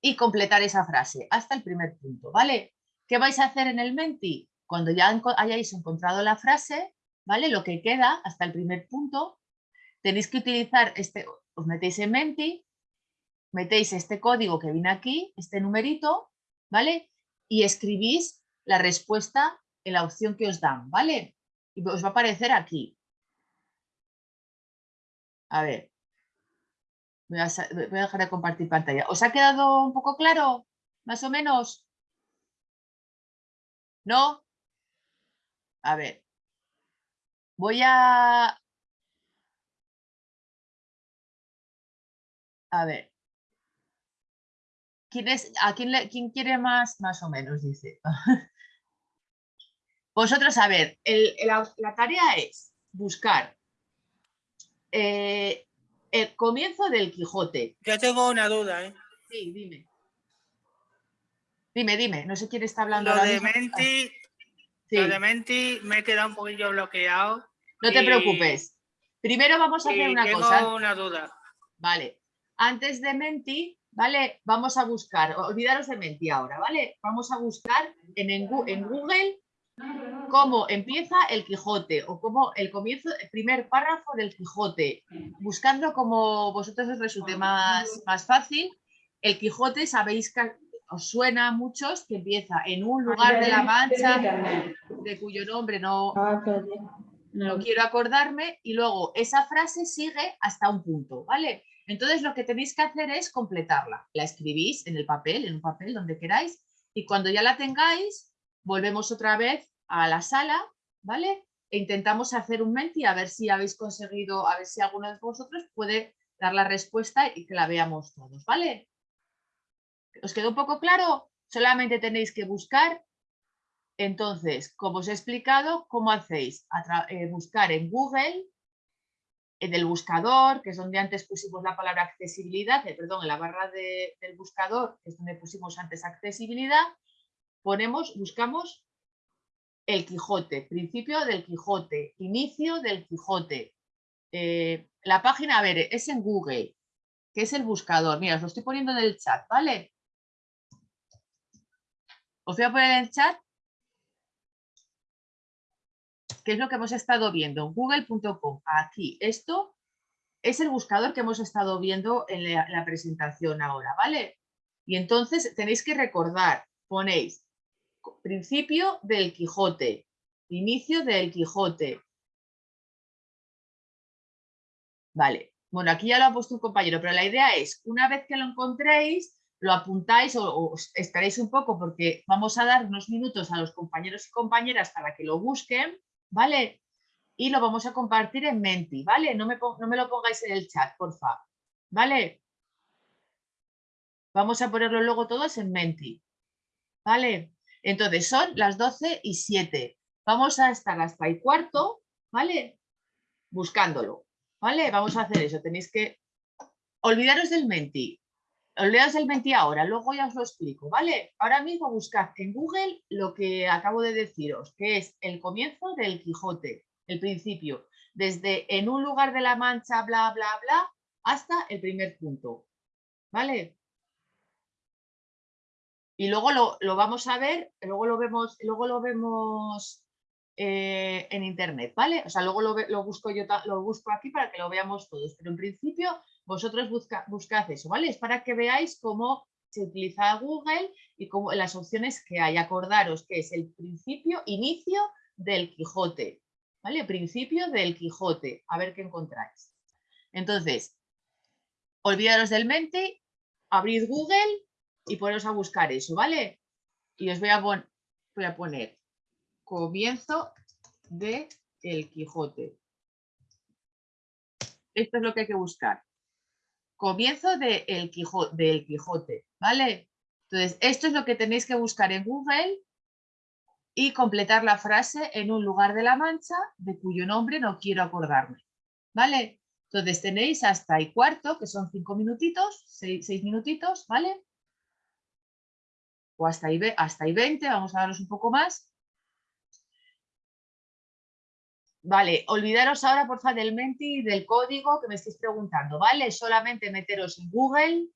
Speaker 1: y completar esa frase hasta el primer punto, ¿vale? ¿Qué vais a hacer en el Menti? Cuando ya hayáis encontrado la frase, ¿vale? Lo que queda hasta el primer punto, tenéis que utilizar este, os metéis en Menti, metéis este código que viene aquí, este numerito, ¿vale? Y escribís la respuesta en la opción que os dan, ¿vale? Y os va a aparecer aquí. A ver. Voy a, voy a dejar de compartir pantalla. ¿Os ha quedado un poco claro? ¿Más o menos? ¿No? A ver. Voy a... A ver. ¿Quién es, ¿A quién, le, quién quiere más? Más o menos, dice. Vosotros, a ver, la, tarea es buscar eh, el comienzo del Quijote.
Speaker 2: Yo tengo una duda, ¿eh?
Speaker 1: Sí, dime. Dime, dime, no sé quién está hablando.
Speaker 2: Lo de Menti, lo de Menti me he quedado un poquillo bloqueado.
Speaker 1: No te preocupes. Primero vamos a hacer una
Speaker 2: tengo
Speaker 1: cosa.
Speaker 2: una duda.
Speaker 1: Vale. Antes de Menti, ¿vale? Vamos a buscar, olvidaros de Menti ahora, ¿vale? Vamos a buscar en, en Google cómo empieza el Quijote o cómo el comienzo, el primer párrafo del Quijote, buscando como vosotros os resulte más, más fácil. El Quijote, sabéis que os suena a muchos que empieza en un lugar de la Mancha de cuyo nombre no, no quiero acordarme y luego esa frase sigue hasta un punto, ¿vale? Entonces lo que tenéis que hacer es completarla. La escribís en el papel, en un papel donde queráis y cuando ya la tengáis volvemos otra vez a la sala, ¿vale? E intentamos hacer un menti a ver si habéis conseguido, a ver si alguno de vosotros puede dar la respuesta y que la veamos todos, ¿vale? ¿Os quedó un poco claro? Solamente tenéis que buscar. Entonces, como os he explicado, ¿cómo hacéis? Eh, buscar en Google, en el buscador, que es donde antes pusimos la palabra accesibilidad, eh, perdón, en la barra del buscador, que es donde pusimos antes accesibilidad, ponemos, buscamos el Quijote, principio del Quijote, inicio del Quijote. Eh, la página, a ver, es en Google, que es el buscador. Mira, os lo estoy poniendo en el chat, ¿vale? Os voy a poner en el chat qué es lo que hemos estado viendo en google.com. Aquí, esto es el buscador que hemos estado viendo en la presentación ahora, ¿vale? Y entonces tenéis que recordar, ponéis principio del Quijote, inicio del Quijote. Vale, bueno, aquí ya lo ha puesto un compañero, pero la idea es, una vez que lo encontréis, lo apuntáis o, estaréis un poco porque vamos a dar unos minutos a los compañeros y compañeras para que lo busquen, ¿vale? Y lo vamos a compartir en Menti, ¿vale? No me, no me lo pongáis en el chat, por favor, ¿vale? Vamos a ponerlo luego todos en Menti, ¿vale? Entonces son las 12 y 7. Vamos a estar hasta el cuarto, ¿vale? Buscándolo, ¿vale? Vamos a hacer eso. Tenéis que olvidaros del menti. Os el 20 ahora, luego ya os lo explico, ¿vale? Ahora mismo buscad en Google lo que acabo de deciros, que es el comienzo del Quijote, el principio, desde en un lugar de la mancha, bla, bla, bla, hasta el primer punto, ¿vale? Y luego lo, vamos a ver, luego lo vemos, luego lo vemos eh, en internet, ¿vale? O sea, luego lo, busco yo, lo busco aquí para que lo veamos todos, pero en principio vosotros busca, buscad eso, ¿vale? Es para que veáis cómo se utiliza Google y cómo, las opciones que hay. Acordaros que es el principio, inicio del Quijote, ¿vale? Principio del Quijote, a ver qué encontráis. Entonces, olvidaros del mente, abrid Google y poneros a buscar eso, ¿vale? Y os voy a, voy a poner comienzo de El Quijote. Esto es lo que hay que buscar. Comienzo de el del Quijote, ¿vale? Entonces, esto es lo que tenéis que buscar en Google y completar la frase en un lugar de la mancha de cuyo nombre no quiero acordarme, ¿vale? Entonces tenéis hasta y cuarto, que son cinco minutitos, seis, minutitos, ¿vale? O hasta y, hasta y 20, vamos a daros un poco más, Vale, olvidaros ahora, por favor, del menti y del código que me estáis preguntando, ¿vale? Solamente meteros en Google,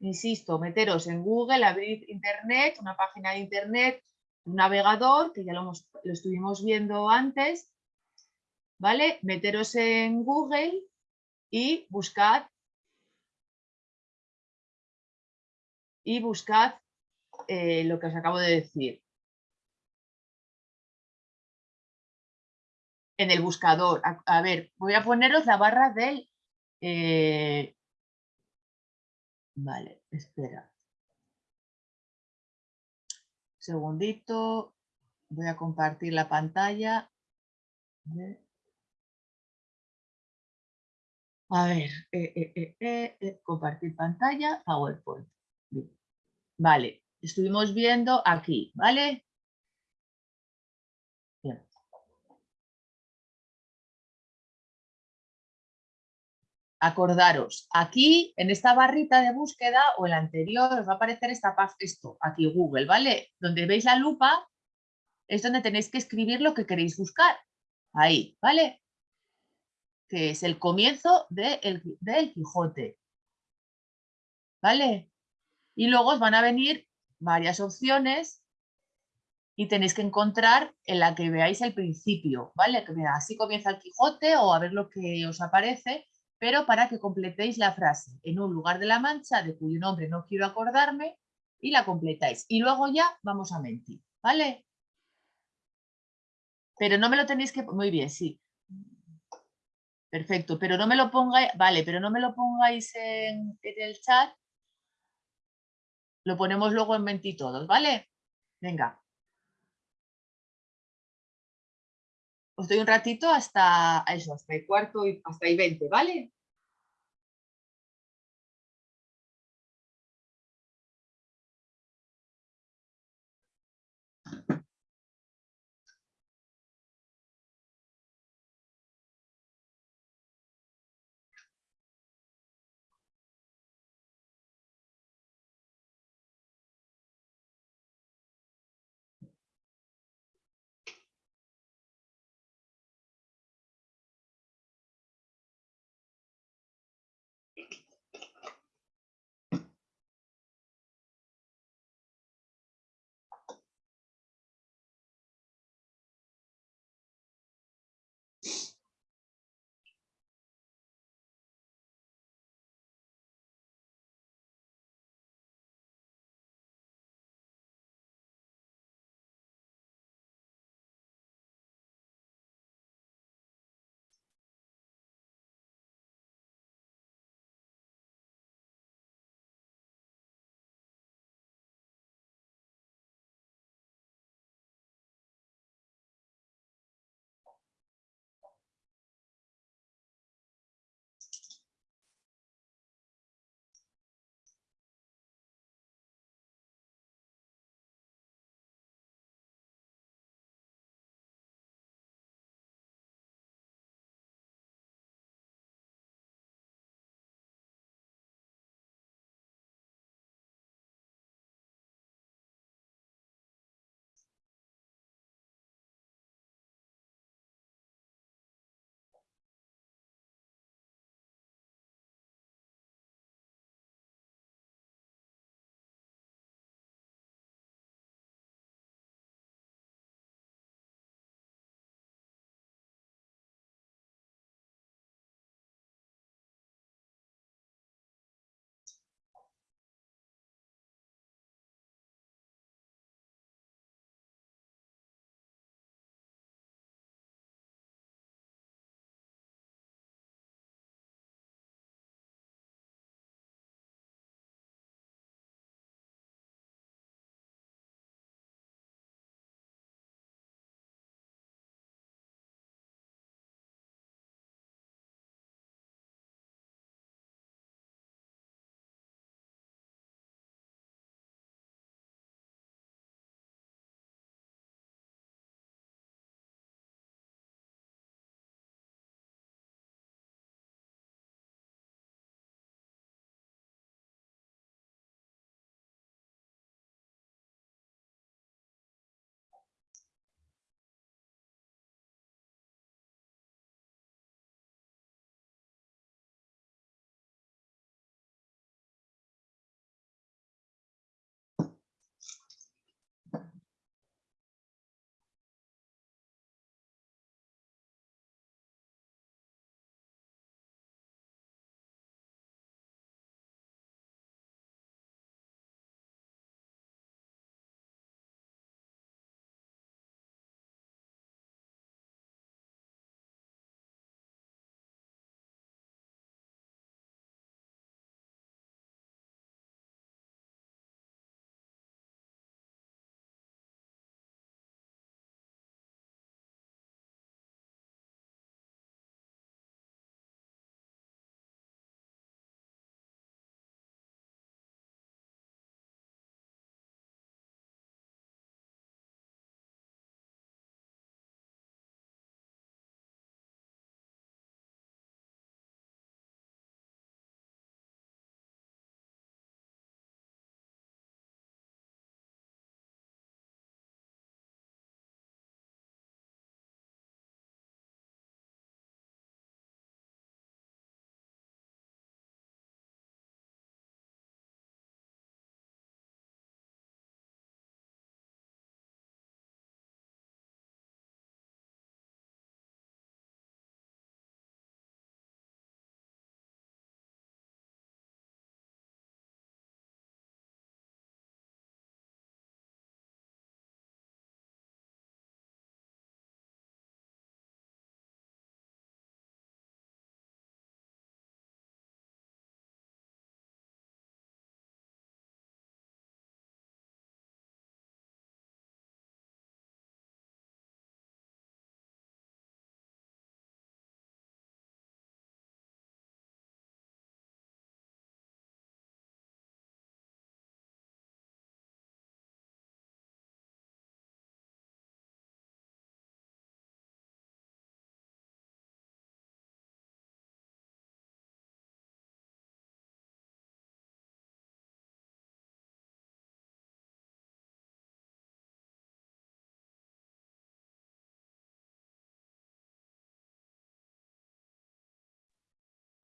Speaker 1: insisto, meteros en Google, abrir Internet, una página de Internet, un navegador, que ya lo, lo estuvimos viendo antes, ¿vale? Meteros en Google y buscad y buscad eh, lo que os acabo de decir. En el buscador. A, ver, voy a poneros la barra del... Eh, vale, espera. Segundito. Voy a compartir la pantalla. A ver, eh, eh, compartir pantalla, PowerPoint. Vale, estuvimos viendo aquí, ¿vale? Acordaros, aquí en esta barrita de búsqueda o el anterior os va a aparecer esta, esto, aquí Google, ¿vale? Donde veis la lupa es donde tenéis que escribir lo que queréis buscar. Ahí, ¿vale? Que es el comienzo del Quijote. ¿Vale? Y luego os van a venir varias opciones y tenéis que encontrar en la que veáis el principio, ¿vale? Que así comienza el Quijote o a ver lo que os aparece pero para que completéis la frase en un lugar de la mancha de cuyo nombre no quiero acordarme y la completáis. Y luego ya vamos a mentir, ¿vale? Pero no me lo tenéis que... Muy bien, sí. Perfecto, pero no me lo pongáis... Vale, pero no me lo pongáis en, el chat. Lo ponemos luego en mentir todos, ¿vale? Venga. Os doy un ratito hasta eso, hasta el cuarto y hasta el 20, ¿vale?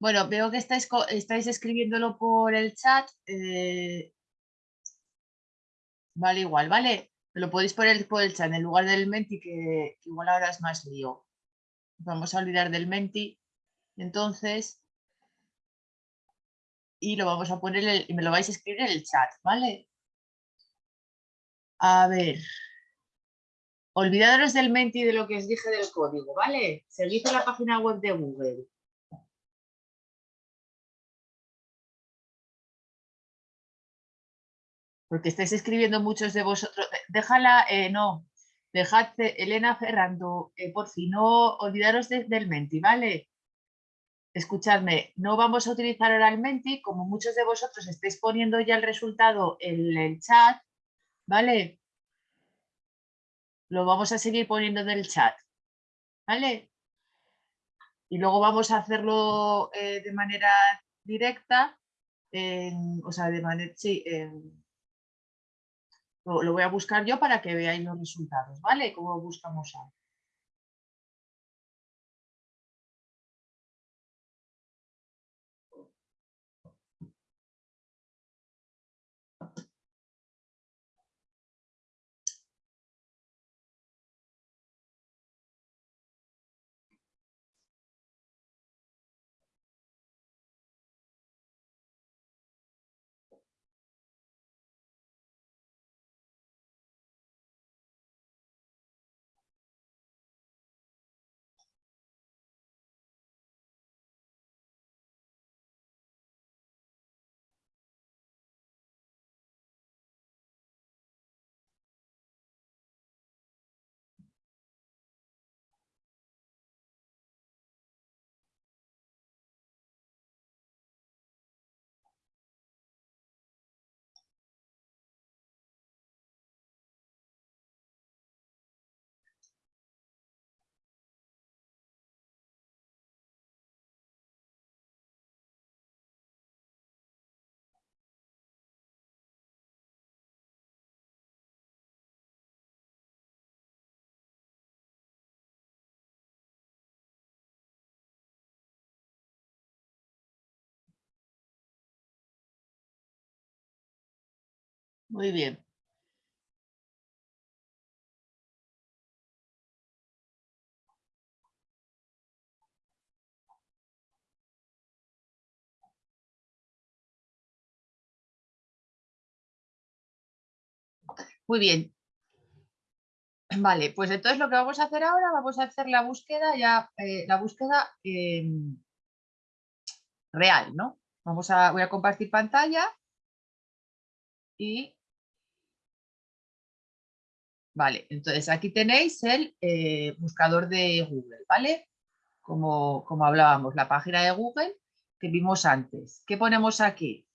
Speaker 1: Bueno, veo que estáis, escribiéndolo por el chat. Eh, vale, igual, ¿vale? Lo podéis poner por el chat en lugar del menti, que, igual ahora es más lío. Vamos a olvidar del menti. Entonces, y lo vamos a poner, y me lo vais a escribir en el chat, ¿vale? A ver. Olvidaros del menti de lo que os dije del código, ¿vale? Seguid la página web de Google. Porque estáis escribiendo muchos de vosotros. Déjala, eh, no, dejad, Elena Ferrando, eh, por fin, no olvidaros del Menti, ¿vale? Escuchadme, no vamos a utilizar ahora el Menti, como muchos de vosotros estáis poniendo ya el resultado en el chat, ¿vale? Lo vamos a seguir poniendo en el chat, ¿vale? Y luego vamos a hacerlo eh, de manera directa, o sea, de manera, sí, en, lo, voy a buscar yo para que veáis los resultados, ¿vale? Cómo buscamos ahora. Muy bien. Muy bien. Vale, pues entonces lo que vamos a hacer ahora, vamos a hacer la búsqueda ya, eh, la búsqueda em, real, ¿no? Vamos a, voy a compartir pantalla y Vale, entonces aquí tenéis el eh, buscador de Google, ¿vale? Como, como hablábamos, la página de Google que vimos antes. ¿Qué ponemos aquí?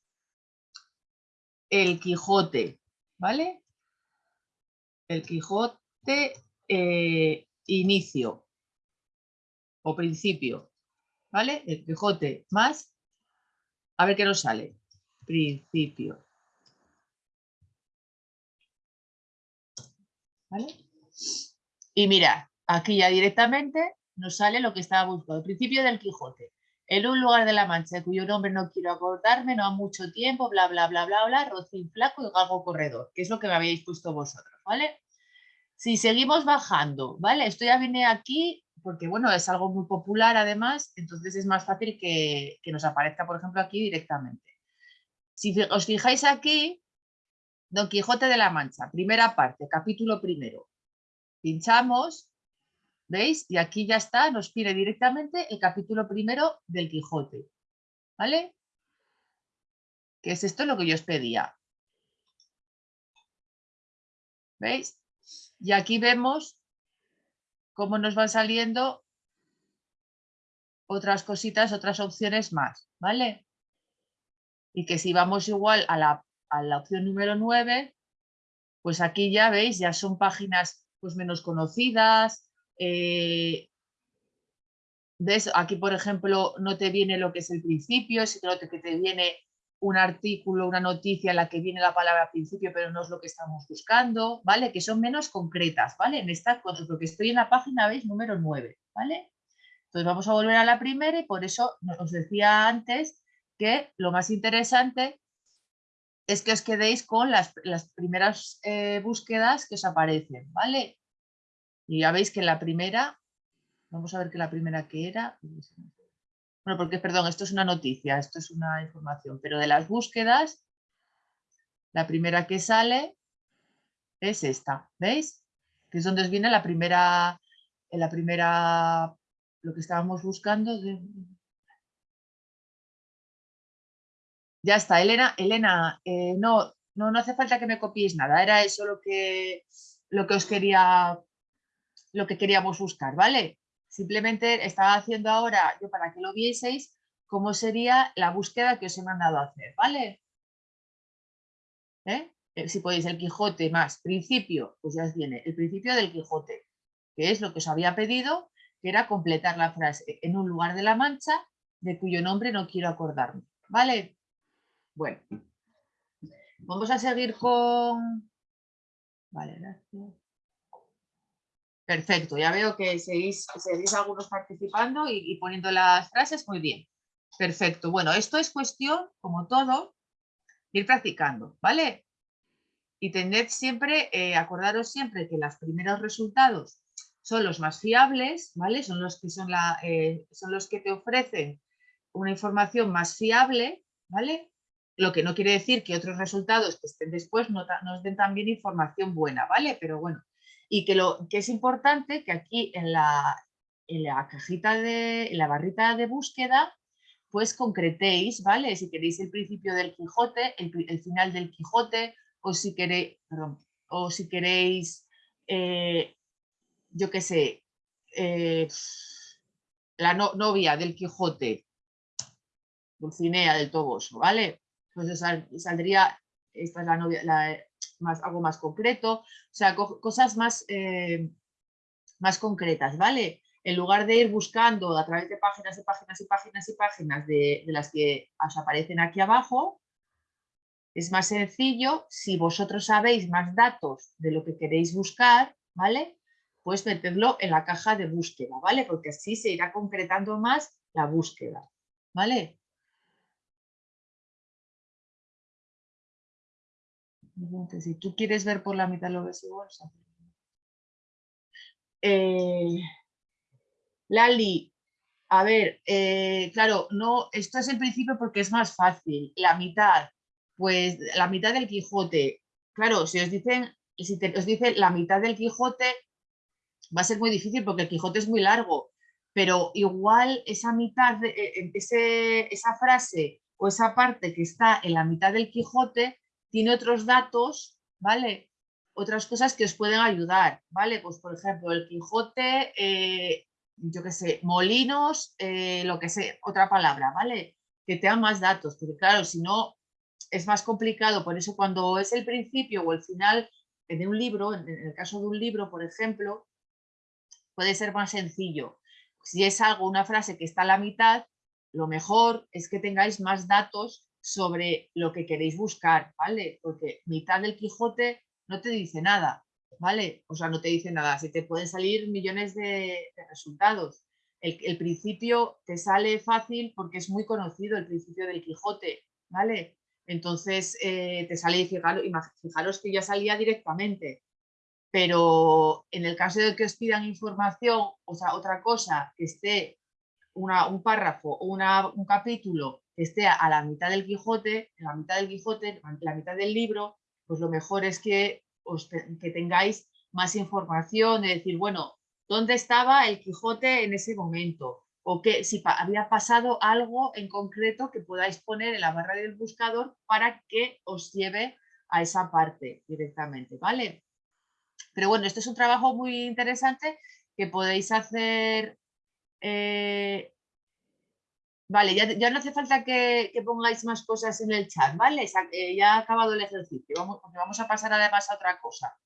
Speaker 1: El Quijote, ¿vale? El Quijote eh, inicio o principio, ¿vale? El Quijote más, a ver qué nos sale, principio. Y mira, aquí ya directamente nos sale lo que estaba buscando, el principio del Quijote. En un lugar de la Mancha, cuyo nombre no quiero acordarme, no ha mucho tiempo, bla, bla, bla, bla, bla, rocín flaco y galgo corredor, que es lo que me habéis puesto vosotros, ¿vale? Si seguimos bajando, ¿vale? Esto ya viene aquí porque, bueno, es algo muy popular además, entonces es más fácil que, que nos aparezca, por ejemplo, aquí directamente. Si os fijáis aquí, Don Quijote de la Mancha, primera parte, capítulo primero. Pinchamos, ¿veis? Y aquí ya está, nos pide directamente el capítulo primero del Quijote. ¿Vale? ¿Qué es esto lo que yo os pedía? ¿Veis? Y aquí vemos cómo nos van saliendo otras cositas, otras opciones más, ¿vale? Y que si vamos igual a la a la opción número 9, pues aquí ya veis, ya son páginas pues menos conocidas. Eh, aquí, por ejemplo, no te viene lo que es el principio, sino que te viene un artículo, una noticia en la que viene la palabra principio, pero no es lo que estamos buscando, ¿vale? Que son menos concretas, ¿vale? En esta, porque estoy en la página, ¿veis? Número 9, ¿vale? Entonces vamos a volver a la primera y por eso os decía antes que lo más interesante es que os quedéis con las, primeras eh, búsquedas que os aparecen, ¿vale? Y ya veis que la primera, vamos a ver que la primera que era, bueno, porque perdón, esto es una noticia, esto es una información, pero de las búsquedas, la primera que sale es esta, ¿veis? Que es donde os viene la primera, la primera, lo que estábamos buscando. Ya está, Elena, Elena, eh, no, no, no hace falta que me copiéis nada, era eso lo que, lo que os quería, lo que queríamos buscar, ¿vale? Simplemente estaba haciendo ahora, yo para que lo vieseis, cómo sería la búsqueda que os he mandado a hacer, ¿vale? ¿Eh? Eh, si podéis, el Quijote más principio, pues ya os viene el principio del Quijote, que es lo que os había pedido, que era completar la frase en un lugar de la Mancha de cuyo nombre no quiero acordarme, ¿vale? Bueno, vamos a seguir con... Vale, gracias. Perfecto, ya veo que seguís, seguís algunos participando y, poniendo las frases, muy bien. Perfecto, bueno, esto es cuestión, como todo, ir practicando, ¿vale? y tened siempre, eh, acordaros siempre que los primeros resultados son los más fiables, ¿vale? Son los que, son la, eh, son los que te ofrecen una información más fiable, ¿vale? Lo que no quiere decir que otros resultados que estén después no nos den también información buena, ¿vale? Pero bueno, y que lo que es importante que aquí en la, en la cajita de, en la barrita de búsqueda, pues concretéis, ¿vale? Si queréis el principio del Quijote, el, final del Quijote, o si queréis, o si queréis, eh, yo qué sé, eh, la novia del Quijote, Dulcinea del Toboso, ¿vale? Pues saldría, esta es la novia, más, algo más concreto, o sea, cosas más, eh, más concretas, ¿vale? En lugar de ir buscando a través de páginas y páginas y páginas y páginas de, de las que os aparecen aquí abajo, es más sencillo, si vosotros sabéis más datos de lo que queréis buscar, ¿vale? Pues meterlo en la caja de búsqueda, ¿vale? Porque así se irá concretando más la búsqueda, ¿vale? Si tú quieres ver por la mitad lo ves igual, eh, Lali, a ver, eh, claro, no, esto es el principio porque es más fácil. La mitad, pues la mitad del Quijote. Claro, si os dicen, si os dicen la mitad del Quijote, va a ser muy difícil porque el Quijote es muy largo, pero igual esa mitad, eh, ese, esa frase o esa parte que está en la mitad del Quijote tiene otros datos, ¿vale? Otras cosas que os pueden ayudar, ¿vale? Pues por ejemplo, el Quijote, eh, yo qué sé, molinos, eh, lo que sé, otra palabra, ¿vale? Que te dan más datos, porque claro, si no, es más complicado, por eso cuando es el principio o el final de un libro, en el caso de un libro, por ejemplo, puede ser más sencillo. Si es algo, una frase que está a la mitad, lo mejor es que tengáis más datos sobre lo que queréis buscar, ¿vale? Porque mitad del Quijote no te dice nada, ¿vale? O sea, no te dice nada, se te pueden salir millones de, resultados. El, principio te sale fácil porque es muy conocido el principio del Quijote, ¿vale? Entonces eh, te sale y fijaros, que ya salía directamente. Pero en el caso de que os pidan información, o sea, otra cosa, que esté un párrafo o un capítulo esté a la mitad del Quijote, en la mitad del Quijote, en la mitad del libro, pues lo mejor es que, que tengáis más información, de decir, bueno, ¿dónde estaba el Quijote en ese momento? o que si había pasado algo en concreto que podáis poner en la barra del buscador para que os lleve a esa parte directamente, ¿vale? Pero bueno, este es un trabajo muy interesante que podéis hacer... Eh, vale, ya, no hace falta que, pongáis más cosas en el chat, ¿vale? Eh, ya ha acabado el ejercicio, vamos, vamos a pasar además a otra cosa.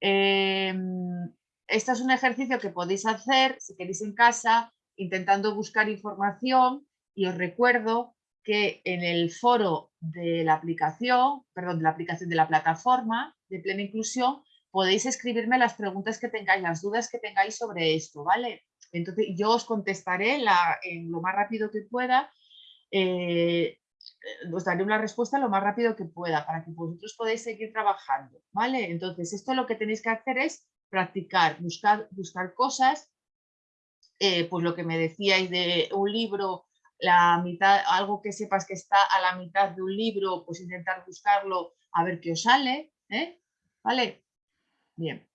Speaker 1: Em, este es un ejercicio que podéis hacer si queréis en casa intentando buscar información y os recuerdo que en el foro de la aplicación, perdón, de la aplicación de la plataforma de plena inclusión, podéis escribirme las preguntas que tengáis, las dudas que tengáis sobre esto, ¿vale? Entonces yo os contestaré la, en lo más rápido que pueda, eh, os daré una respuesta lo más rápido que pueda para que vosotros podáis seguir trabajando, ¿vale? Entonces esto lo que tenéis que hacer es practicar, buscar, buscar cosas, eh, pues lo que me decíais de un libro, la mitad, algo que sepas que está a la mitad de un libro, pues intentar buscarlo a ver qué os sale, ¿eh? ¿Vale? Bien.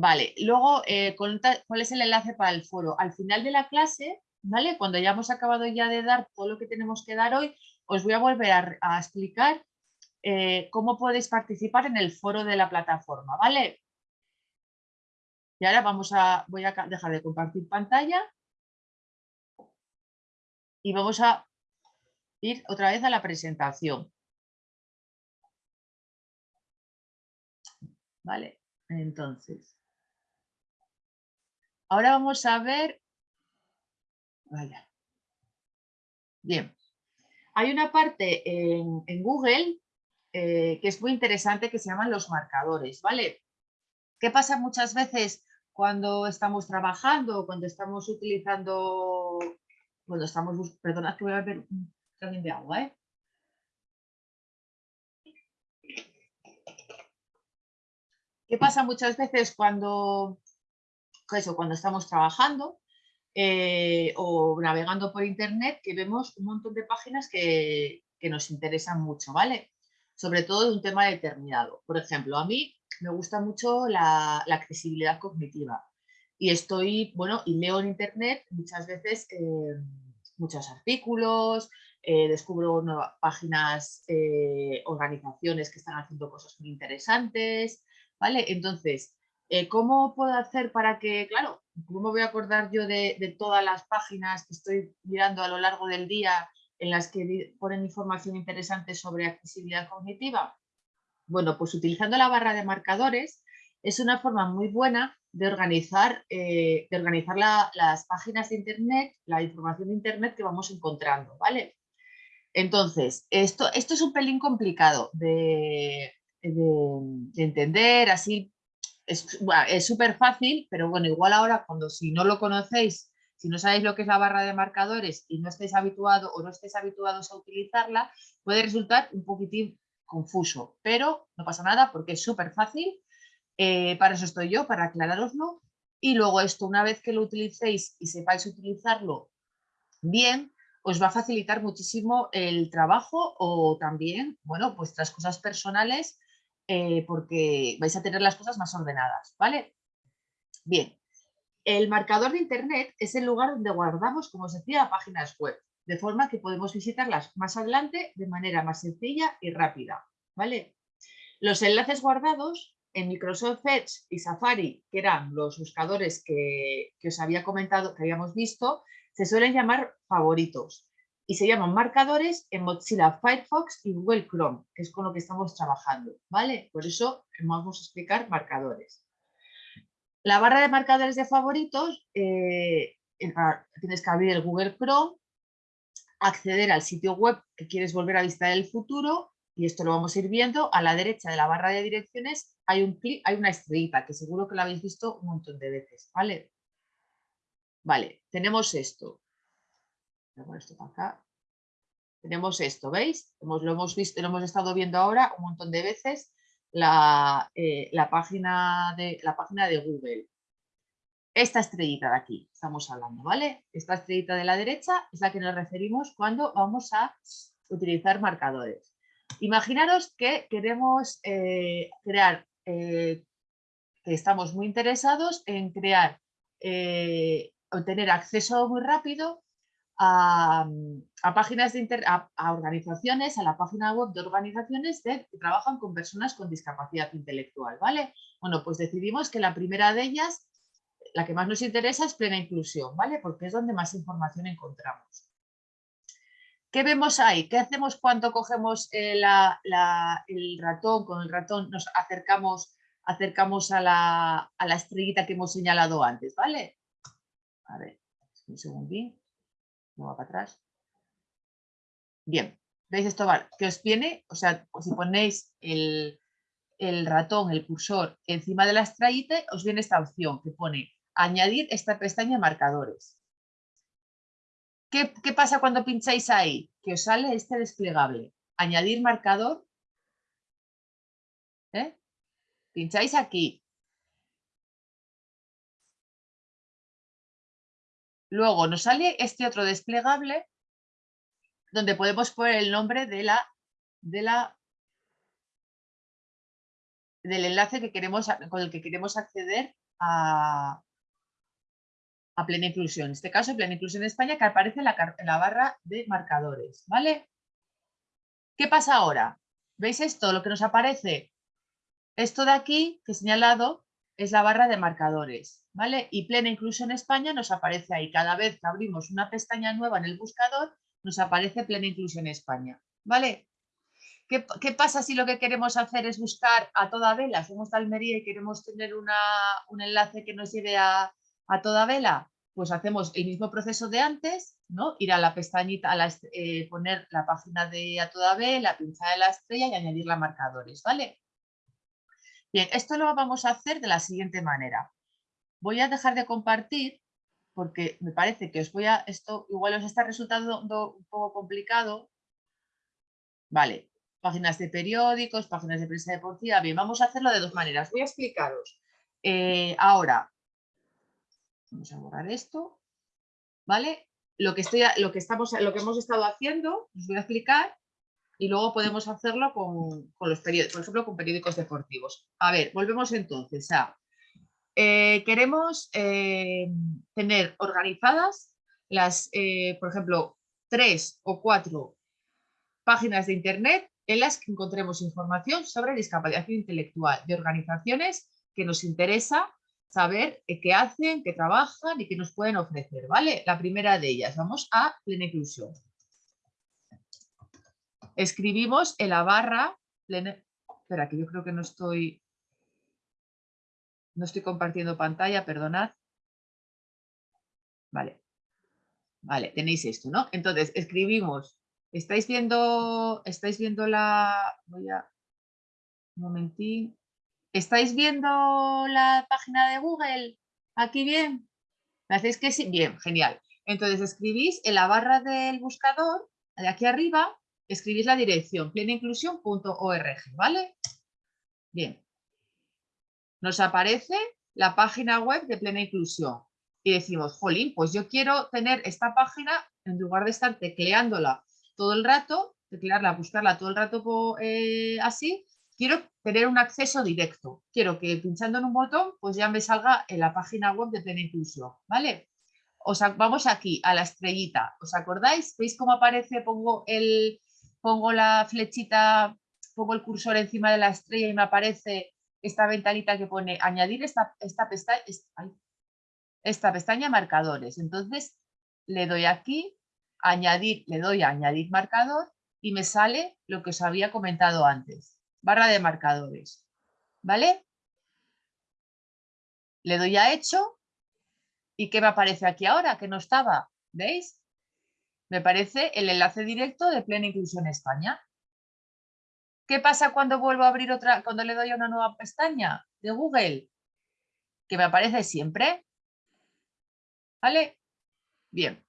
Speaker 1: Vale, luego, eh, ¿cuál es el enlace para el foro? Al final de la clase, ¿vale? Cuando ya hemos acabado ya de dar todo lo que tenemos que dar hoy, os voy a volver a, explicar eh, cómo podéis participar en el foro de la plataforma, ¿vale? Y ahora vamos a, voy a dejar de compartir pantalla y vamos a ir otra vez a la presentación. Vale, entonces. Ahora vamos a ver... Vaya. Bien. Hay una parte en, Google eh, que es muy interesante que se llaman los marcadores, ¿vale? ¿Qué pasa muchas veces cuando estamos trabajando, cuando estamos utilizando, cuando estamos, perdonad que voy a ver un también de agua, ¿eh? ¿Qué pasa muchas veces cuando, eso, cuando estamos trabajando eh, o navegando por internet que vemos un montón de páginas que, nos interesan mucho, ¿vale? Sobre todo de un tema determinado. Por ejemplo, a mí me gusta mucho la, accesibilidad cognitiva y estoy, bueno, y leo en internet muchas veces eh, muchos artículos, eh, descubro nuevas páginas, organizaciones que están haciendo cosas muy interesantes, ¿vale? Entonces, eh, ¿cómo puedo hacer para que, claro, cómo voy a acordar yo de, todas las páginas que estoy mirando a lo largo del día en las que ponen información interesante sobre accesibilidad cognitiva? Bueno, pues utilizando la barra de marcadores es una forma muy buena de organizar, eh, de organizar las páginas de Internet, la información de Internet que vamos encontrando, ¿vale? Entonces, esto, esto es un pelín complicado de, de, entender, así es súper fácil, pero bueno, igual ahora cuando si no lo conocéis, si no sabéis lo que es la barra de marcadores y no estéis habituados o no estéis habituados a utilizarla, puede resultar un poquitín confuso, pero no pasa nada porque es súper fácil, eh, para eso estoy yo, para aclararoslo, y luego esto, una vez que lo utilicéis y sepáis utilizarlo bien, os va a facilitar muchísimo el trabajo o también, bueno, vuestras cosas personales eh, porque vais a tener las cosas más ordenadas, ¿vale? Bien, el marcador de Internet es el lugar donde guardamos, como os decía, páginas web, de forma que podemos visitarlas más adelante de manera más sencilla y rápida, ¿vale? Los enlaces guardados en Microsoft Edge y Safari, que eran los buscadores que, que os había comentado, que habíamos visto, se suelen llamar favoritos y se llaman marcadores en Mozilla Firefox y Google Chrome, que es con lo que estamos trabajando, ¿vale? Por eso vamos a explicar marcadores. La barra de marcadores de favoritos, eh, tienes que abrir el Google Chrome, acceder al sitio web que quieres volver a visitar en el futuro, y esto lo vamos a ir viendo, a la derecha de la barra de direcciones hay, un clic, hay una estrellita, que seguro que lo habéis visto un montón de veces, ¿vale? Vale, tenemos esto Tenemos esto, ¿veis? lo hemos visto, lo hemos estado viendo ahora un montón de veces, la, eh, página, de, la página de Google. Esta estrellita de aquí estamos hablando, ¿vale? Esta estrellita de la derecha es la que nos referimos cuando vamos a utilizar marcadores. Imaginaros que queremos eh, crear, eh, que estamos muy interesados en crear, obtener acceso muy rápido a, páginas de a, organizaciones, a la página web de organizaciones que trabajan con personas con discapacidad intelectual, ¿vale? Bueno, pues decidimos que la primera de ellas, la que más nos interesa es plena inclusión, ¿vale? Porque es donde más información encontramos. ¿Qué vemos ahí? ¿Qué hacemos cuando cogemos eh, el ratón? Con el ratón nos acercamos, acercamos a, la, a la estrellita que hemos señalado antes, ¿vale? A ver, un segundín va para atrás. Bien, ¿veis esto? Que os viene, o sea, si ponéis el, ratón, el cursor encima de la estrellita, os viene esta opción que pone añadir esta pestaña marcadores. ¿Qué, ¿Qué, pasa cuando pincháis ahí? Que os sale este desplegable. Añadir marcador. ¿eh? Pincháis aquí. Luego nos sale este otro desplegable donde podemos poner el nombre de la, de la, del enlace que queremos, con el que queremos acceder a, a Plena Inclusión. En este caso, Plena Inclusión España, que aparece en la, en la barra de marcadores. ¿vale? ¿Qué pasa ahora? ¿Veis esto? Lo que nos aparece, esto de aquí, que he señalado, es la barra de marcadores, ¿vale? Y Plena Inclusión España nos aparece ahí. Cada vez que abrimos una pestaña nueva en el buscador, nos aparece Plena Inclusión España, ¿vale? ¿Qué, pasa si lo que queremos hacer es buscar a toda vela? Somos de Almería y queremos tener un enlace que nos lleve a, toda vela. Pues hacemos el mismo proceso de antes, ¿no? Ir a la pestañita, a eh, poner la página de a toda vela, pinchar en la estrella y añadir la marcadores, ¿vale? Bien, esto lo vamos a hacer de la siguiente manera. Voy a dejar de compartir porque me parece que os voy a, esto igual os está resultando un poco complicado. Vale, páginas de periódicos, páginas de prensa deportiva. Bien, vamos a hacerlo de dos maneras. Voy a explicaros. Eh, ahora, vamos a borrar esto. ¿Vale? Lo que, estoy, lo, que estamos, lo que hemos estado haciendo, os voy a explicar y luego podemos hacerlo con, los periódicos, por ejemplo, con periódicos deportivos. A ver, volvemos entonces a... Eh, queremos eh, tener organizadas las, eh, por ejemplo, tres o cuatro páginas de Internet en las que encontremos información sobre discapacidad intelectual de organizaciones que nos interesa saber qué hacen, qué trabajan y qué nos pueden ofrecer, ¿vale? La primera de ellas, vamos a plena inclusión escribimos en la barra, espera que yo creo que no estoy, no estoy compartiendo pantalla, perdonad. Vale, vale, tenéis esto, ¿no? Entonces, escribimos, ¿estáis viendo, estáis viendo la, voy a, un ¿estáis viendo la página de Google? ¿Aquí bien? ¿Me hacéis que sí? Bien, genial. Entonces escribís en la barra del buscador, de aquí arriba, escribís la dirección plenainclusión.org, ¿vale? Bien. Nos aparece la página web de Plena Inclusión y decimos, jolín, pues yo quiero tener esta página en lugar de estar tecleándola todo el rato, teclearla, buscarla todo el rato eh, así, quiero tener un acceso directo. Quiero que pinchando en un botón, pues ya me salga en la página web de Plena Inclusión, ¿vale? vamos aquí a la estrellita, ¿os acordáis? ¿Veis cómo aparece? Pongo el, pongo la flechita, pongo el cursor encima de la estrella y me aparece esta ventanita que pone añadir esta, esta, pestaña, esta pestaña marcadores. Entonces le doy aquí, añadir, le doy a añadir marcador y me sale lo que os había comentado antes, barra de marcadores. ¿Vale? Le doy a hecho y ¿qué me aparece aquí ahora? Que no estaba, ¿veis? Me parece el enlace directo de Plena Inclusión España. ¿Qué pasa cuando vuelvo a abrir otra, cuando le doy a una nueva pestaña de Google? Que me aparece siempre. ¿Vale? Bien.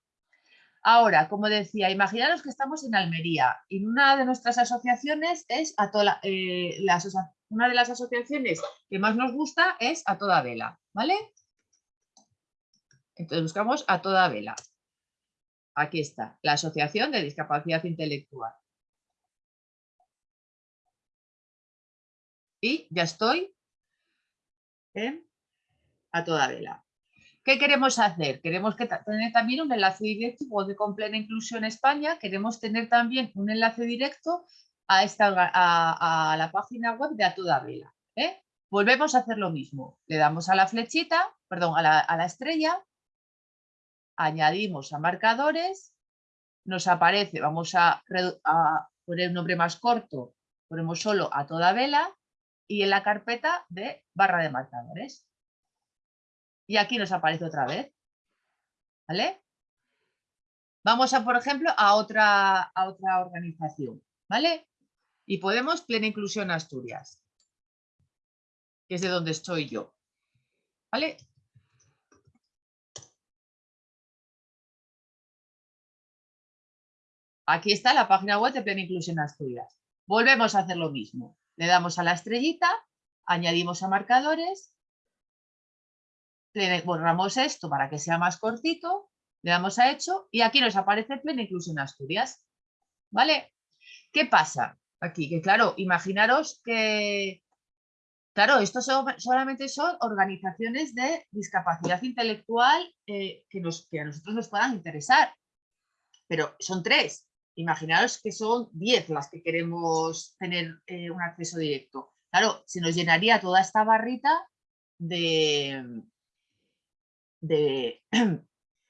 Speaker 1: Ahora, como decía, imaginaros que estamos en Almería y una de nuestras asociaciones es a toda eh, una de las asociaciones que más nos gusta es a toda vela, ¿vale? Entonces buscamos a toda vela. Aquí está, la Asociación de Discapacidad Intelectual. Y ya estoy a toda vela. ¿Qué queremos hacer? Queremos que tener también un enlace directo, con Plena Inclusión España, queremos tener también un enlace directo a, esta, a, la página web de A Toda Vela. ¿eh? Volvemos a hacer lo mismo. Le damos a la flechita, perdón, a la estrella añadimos a marcadores, nos aparece, vamos a, poner un nombre más corto, ponemos solo a toda vela y en la carpeta de barra de marcadores. Y aquí nos aparece otra vez. ¿Vale? Vamos a, por ejemplo, a otra, a otra organización. ¿Vale? Y podemos Plena Inclusión Asturias, que es de donde estoy yo. ¿Vale? Aquí está la página web de Plena Inclusión Asturias. Volvemos a hacer lo mismo. Le damos a la estrellita, añadimos a marcadores, borramos esto para que sea más cortito, le damos a hecho y aquí nos aparece Plena Inclusión Asturias. ¿Vale? ¿Qué pasa aquí? Que claro, imaginaros que, claro, esto solamente son organizaciones de discapacidad intelectual eh, que, nos, que a nosotros nos puedan interesar, pero son tres. Imaginaros que son diez las que queremos tener eh, un acceso directo. Claro, se nos llenaría toda esta barrita de, de,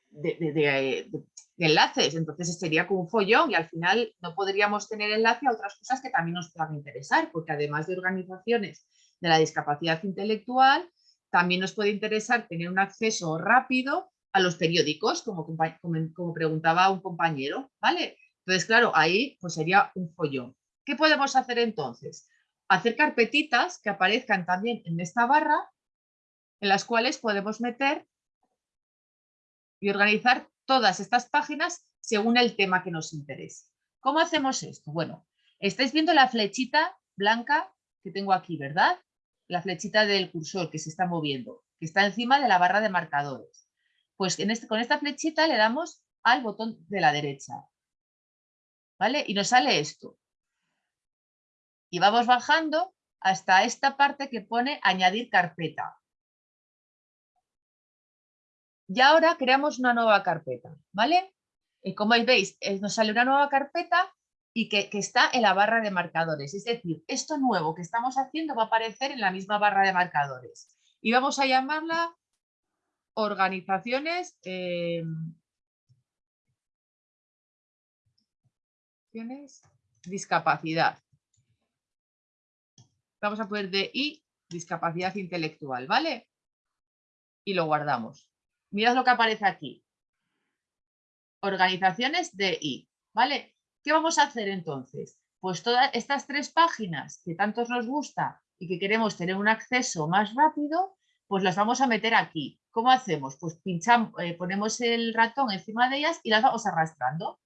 Speaker 1: de, enlaces, entonces sería como un follón y al final no podríamos tener enlace a otras cosas que también nos puedan interesar, porque además de organizaciones de la discapacidad intelectual, también nos puede interesar tener un acceso rápido a los periódicos, como, como, preguntaba un compañero, ¿vale? Entonces, claro, ahí pues sería un follón. ¿Qué podemos hacer entonces? Hacer carpetitas que aparezcan también en esta barra, en las cuales podemos meter y organizar todas estas páginas según el tema que nos interese. ¿Cómo hacemos esto? Bueno, estáis viendo la flechita blanca que tengo aquí, ¿verdad? La flechita del cursor que se está moviendo, que está encima de la barra de marcadores. Pues este, con esta flechita le damos al botón de la derecha. ¿Vale? Y nos sale esto. Y vamos bajando hasta esta parte que pone añadir carpeta. Y ahora creamos una nueva carpeta, ¿vale? Y como veis, eh, nos sale una nueva carpeta y que, está en la barra de marcadores. Es decir, esto nuevo que estamos haciendo va a aparecer en la misma barra de marcadores. Y vamos a llamarla organizaciones eh, discapacidad. Vamos a poner de I, discapacidad intelectual, ¿vale? Y lo guardamos. Mirad lo que aparece aquí. Organizaciones de I, ¿vale? ¿Qué vamos a hacer entonces? Pues todas estas tres páginas que tantos nos gusta y que queremos tener un acceso más rápido, pues las vamos a meter aquí. ¿Cómo hacemos? Pues pinchamos, eh, ponemos el ratón encima de ellas y las vamos arrastrando,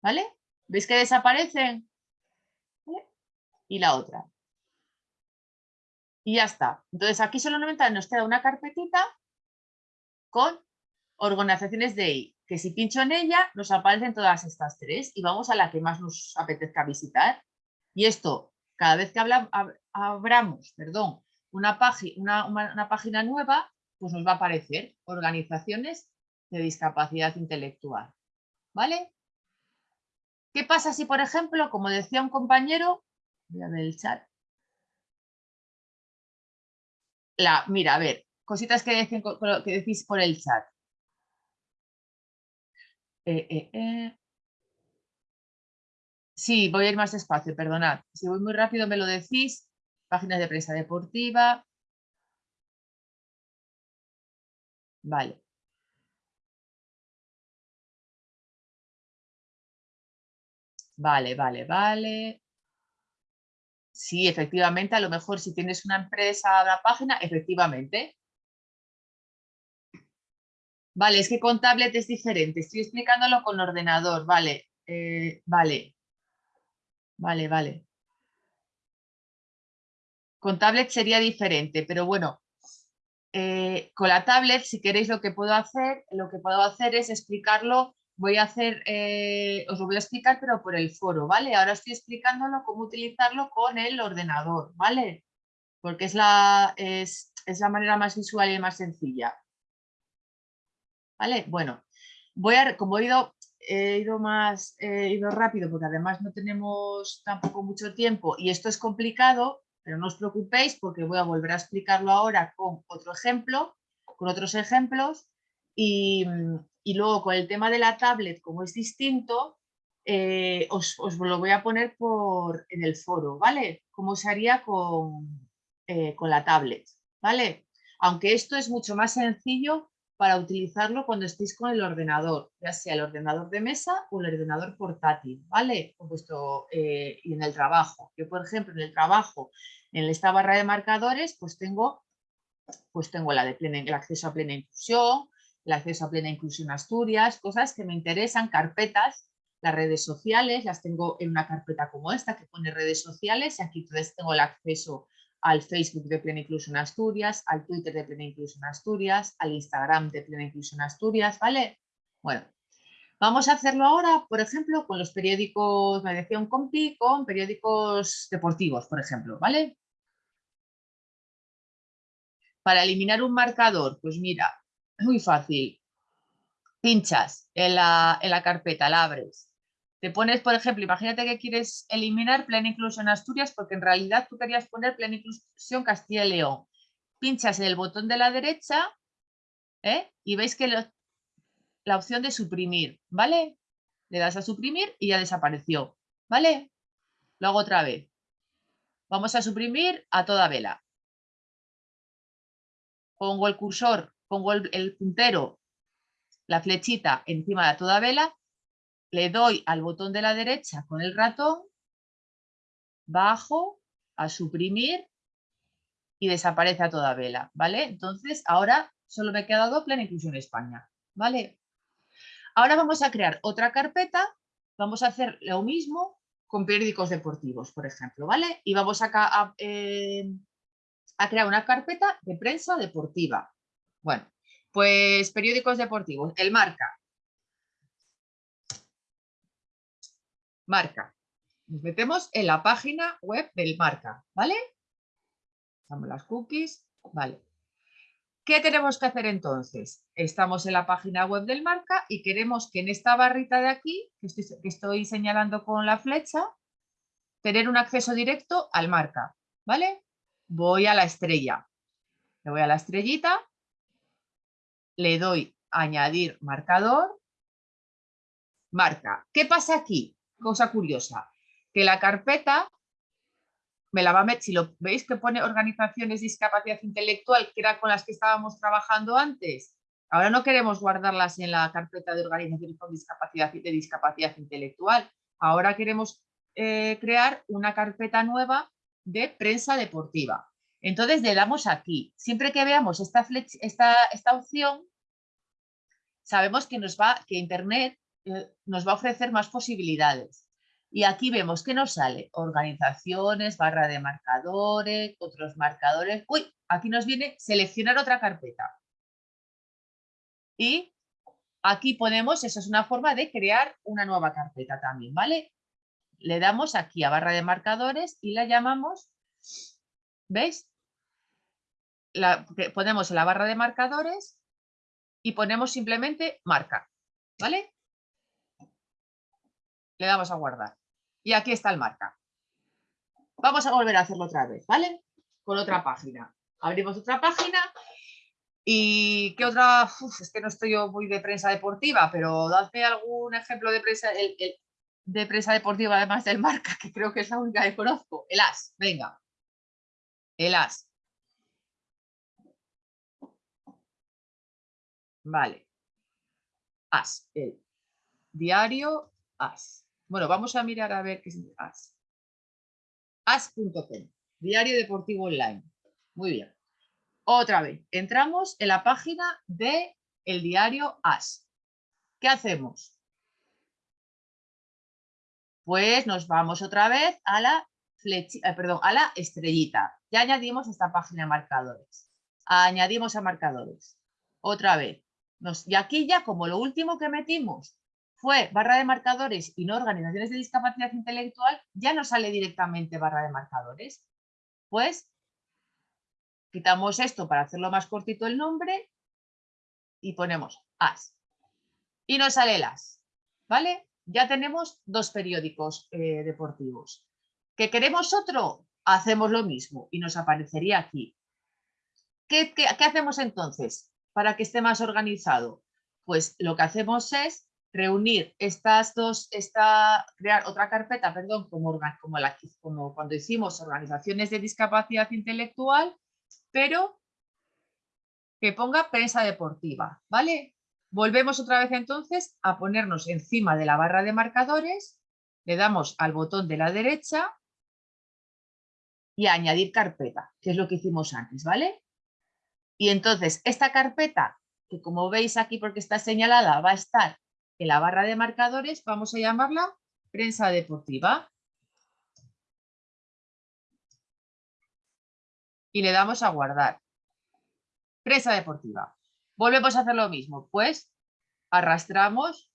Speaker 1: ¿vale? ¿Veis que desaparecen? Y la otra. Y ya está. Entonces aquí solamente nos queda una carpetita con organizaciones de I, que si pincho en ella nos aparecen todas estas tres y vamos a la que más nos apetezca visitar. Y esto, cada vez que abramos perdón, una, una, página nueva, pues nos va a aparecer organizaciones de discapacidad intelectual. ¿Vale? ¿Qué pasa si, por ejemplo, como decía un compañero, voy a ver el chat, la, mira, a ver, cositas que, decís por el chat. Eh, eh, eh. Sí, voy a ir más despacio, perdonad. Si voy muy rápido me lo decís. Páginas de prensa deportiva. Vale. Vale, vale, vale. Sí, efectivamente, a lo mejor si tienes una empresa, la página, efectivamente, Vale, es que con tablet es diferente. Estoy explicándolo con ordenador. Vale, eh, vale. Vale, vale. Con tablet sería diferente, pero bueno, eh, con la tablet, si queréis lo que puedo hacer, lo que puedo hacer es explicarlo, voy a hacer, eh, os lo voy a explicar, pero por el foro, ¿vale? Ahora estoy explicándolo cómo utilizarlo con el ordenador, ¿vale? Porque es la, es, la manera más visual y más sencilla. ¿vale? Bueno, voy a, como he ido, he ido más, he ido rápido porque además no tenemos tampoco mucho tiempo y esto es complicado, pero no os preocupéis porque voy a volver a explicarlo ahora con otro ejemplo, con otros ejemplos y, luego con el tema de la tablet, como es distinto, eh, os, lo voy a poner por, en el foro, ¿vale? Cómo se haría con, eh, con la tablet, ¿vale? Aunque esto es mucho más sencillo para utilizarlo cuando estéis con el ordenador, ya sea el ordenador de mesa o el ordenador portátil, ¿vale? Eh, y en el trabajo. Yo, por ejemplo, en el trabajo, en esta barra de marcadores, pues tengo, pues tengo la de el acceso a plena inclusión, el acceso a plena inclusión Asturias, cosas que me interesan, carpetas las redes sociales, las tengo en una carpeta como esta que pone redes sociales y aquí entonces tengo el acceso al Facebook de Plena Inclusión Asturias, al Twitter de Plena Inclusión Asturias, al Instagram de Plena Inclusión Asturias, ¿vale? Bueno, vamos a hacerlo ahora, por ejemplo, con los periódicos, me decía un compi, con periódicos deportivos, por ejemplo, ¿vale? Para eliminar un marcador, pues mira, muy fácil. Pinchas en la, en la carpeta, la abres, te pones, por ejemplo, imagínate que quieres eliminar plena inclusión Asturias porque en realidad tú querías poner plena inclusión Castilla y León. Pinchas en el botón de la derecha ¿eh? y veis que la opción de suprimir, ¿vale? Le das a suprimir y ya desapareció, ¿vale? Lo hago otra vez. Vamos a suprimir a toda vela. Pongo el cursor, pongo el, puntero, la flechita encima de toda vela le doy al botón de la derecha con el ratón, bajo a suprimir y desaparece a toda vela, ¿vale? Entonces, ahora solo me queda quedado Plena Inclusión España, ¿vale? Ahora vamos a crear otra carpeta, vamos a hacer lo mismo con periódicos deportivos, por ejemplo, ¿vale? Y vamos a, eh, a crear una carpeta de prensa deportiva. Bueno, pues periódicos deportivos, el marca, marca. Nos metemos en la página web del marca, ¿vale? Damos las cookies, vale. ¿Qué tenemos que hacer entonces? Estamos en la página web del marca y queremos que en esta barrita de aquí, que estoy, señalando con la flecha, tener un acceso directo al marca, ¿vale? Voy a la estrella. Le voy a la estrellita, le doy añadir marcador, marca. ¿Qué pasa aquí? cosa curiosa, que la carpeta me la va a meter, si lo veis que pone organizaciones discapacidad intelectual, que era con las que estábamos trabajando antes, ahora no queremos guardarlas en la carpeta de organizaciones con discapacidad, de discapacidad intelectual, ahora queremos eh, crear una carpeta nueva de prensa deportiva. Entonces le damos aquí. Siempre que veamos esta, opción, sabemos que, nos va, que Internet eh, nos va a ofrecer más posibilidades. Y aquí vemos que nos sale organizaciones, barra de marcadores, otros marcadores. Uy, aquí nos viene seleccionar otra carpeta. Y aquí ponemos, eso es una forma de crear una nueva carpeta también, ¿vale? Le damos aquí a barra de marcadores y la llamamos, ¿veis? La, ponemos la barra de marcadores y ponemos simplemente marca, ¿vale? le damos a guardar. Y aquí está el marca. Vamos a volver a hacerlo otra vez, ¿vale? Con otra página. Abrimos otra página y ¿qué otra? es que no estoy yo muy de prensa deportiva, pero dadme algún ejemplo de prensa, de prensa deportiva además del marca, que creo que es la única que conozco. El AS, venga. El AS. Vale. AS, el diario AS. Bueno, vamos a mirar a ver qué es AS. AS.com, Diario Deportivo Online. Muy bien. Otra vez, entramos en la página de el diario AS. ¿Qué hacemos? Pues nos vamos otra vez a la, eh, perdón, a la estrellita. Ya añadimos esta página de marcadores. Añadimos a marcadores. Otra vez. Y aquí ya como lo último que metimos fue barra de marcadores y no organizaciones de discapacidad intelectual, ya no sale directamente barra de marcadores. Pues quitamos esto para hacerlo más cortito el nombre y ponemos AS. Y nos sale el AS. ¿Vale? Ya tenemos dos periódicos eh, deportivos. ¿Que queremos otro? Hacemos lo mismo y nos aparecería aquí. ¿Qué, qué hacemos entonces para que esté más organizado? Pues lo que hacemos es reunir estas dos, esta, crear otra carpeta, perdón, como, como, la, como cuando hicimos organizaciones de discapacidad intelectual, pero que ponga prensa deportiva, ¿vale? Volvemos otra vez entonces a ponernos encima de la barra de marcadores, le damos al botón de la derecha y añadir carpeta, que es lo que hicimos antes, ¿vale? Y entonces esta carpeta, que como veis aquí porque está señalada, va a estar en la barra de marcadores vamos a llamarla prensa deportiva. Y le damos a guardar. Prensa deportiva. Volvemos a hacer lo mismo, pues arrastramos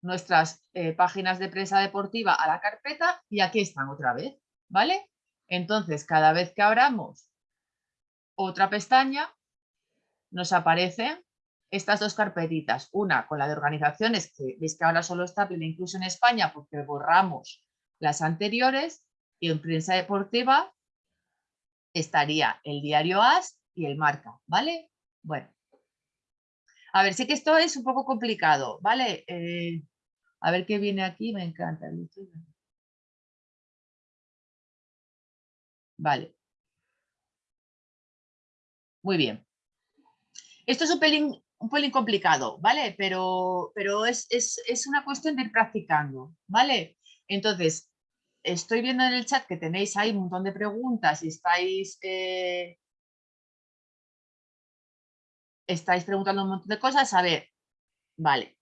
Speaker 1: nuestras eh, páginas de prensa deportiva a la carpeta y aquí están otra vez, ¿vale? Entonces, cada vez que abramos otra pestaña, nos aparecen estas dos carpetitas. Una con la de organizaciones, que veis que ahora solo está plena incluso en España porque borramos las anteriores, y en prensa deportiva estaría el diario AS y el marca, ¿vale? Bueno, a ver, sé que esto es un poco complicado, ¿vale? Eh, a ver qué viene aquí, me encanta. Vale. Muy bien. Esto es un pelín, un pelín complicado, ¿vale? Pero, pero es, una cuestión de ir practicando, ¿vale? Entonces, estoy viendo en el chat que tenéis ahí un montón de preguntas y estáis, eh, estáis preguntando un montón de cosas. A ver, vale.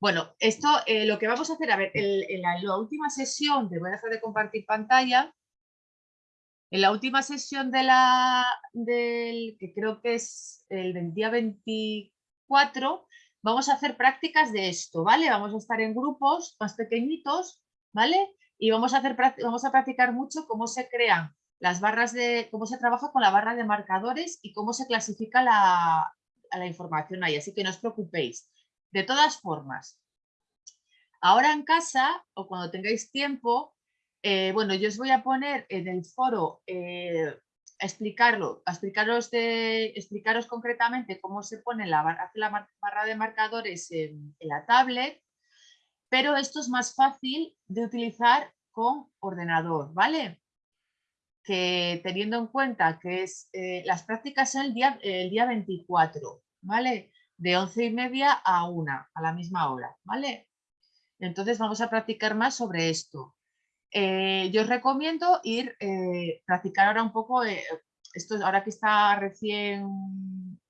Speaker 1: Bueno, esto eh, lo que vamos a hacer, a ver, en, la, última sesión, te voy a dejar de compartir pantalla, en la última sesión de la, del, que creo que es el día 24, vamos a hacer prácticas de esto, ¿vale? Vamos a estar en grupos más pequeñitos, ¿vale? Y vamos a, hacer, vamos a practicar mucho cómo se crean las barras de, cómo se trabaja con la barra de marcadores y cómo se clasifica la, la información ahí, así que no os preocupéis. De todas formas, ahora en casa o cuando tengáis tiempo, eh, bueno, yo os voy a poner en el foro eh, a explicarlo, a explicaros, de, explicaros concretamente cómo se pone la, barra, la barra de marcadores en, la tablet, pero esto es más fácil de utilizar con ordenador, ¿vale? Que teniendo en cuenta que es, eh, las prácticas son el día, el día 24, ¿vale? de once y media a una, a la misma hora, ¿vale? Entonces vamos a practicar más sobre esto. Eh, yo os recomiendo ir, eh, practicar ahora un poco, eh, esto ahora que está recién,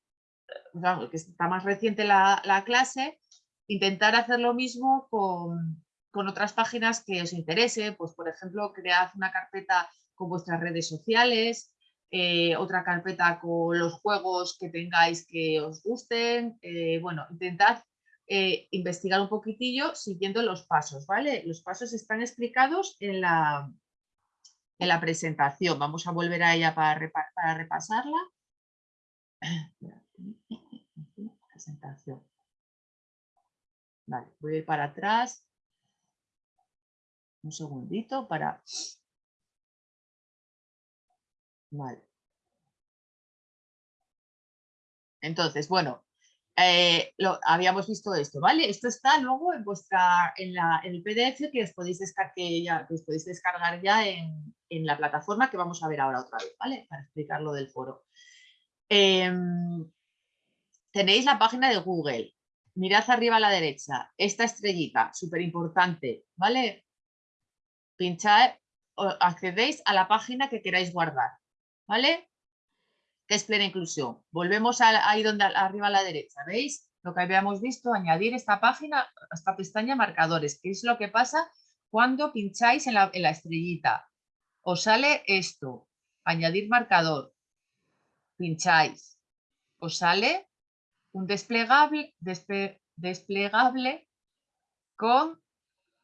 Speaker 1: que está más reciente la, clase, intentar hacer lo mismo con, con, otras páginas que os interese, pues por ejemplo, cread una carpeta con vuestras redes sociales, eh, otra carpeta con los juegos que tengáis que os gusten. Bueno, intentad eh, investigar un poquitillo siguiendo los pasos, ¿vale? Los pasos están explicados en la, en la presentación. Vamos a volver a ella para, para repasarla. Presentación. Vale, voy a ir para atrás. Un segundito para Vale. Entonces, bueno, eh, lo, habíamos visto esto, ¿vale? Esto está luego en vuestra, en, la, en el PDF que os podéis descargar, ya, os podéis descargar ya en, la plataforma que vamos a ver ahora otra vez, ¿vale? Para explicar lo del foro. Em, tenéis la página de Google. Mirad arriba a la derecha, esta estrellita, súper importante, ¿vale? Pinchad, accedéis a la página que queráis guardar. ¿vale? Que es plena inclusión. Volvemos ahí donde arriba a la derecha, ¿veis? Lo que habíamos visto, añadir esta página, esta pestaña marcadores, que es lo que pasa cuando pincháis en la, estrellita. Os sale esto, añadir marcador, pincháis, os sale un desplegable, desplegable con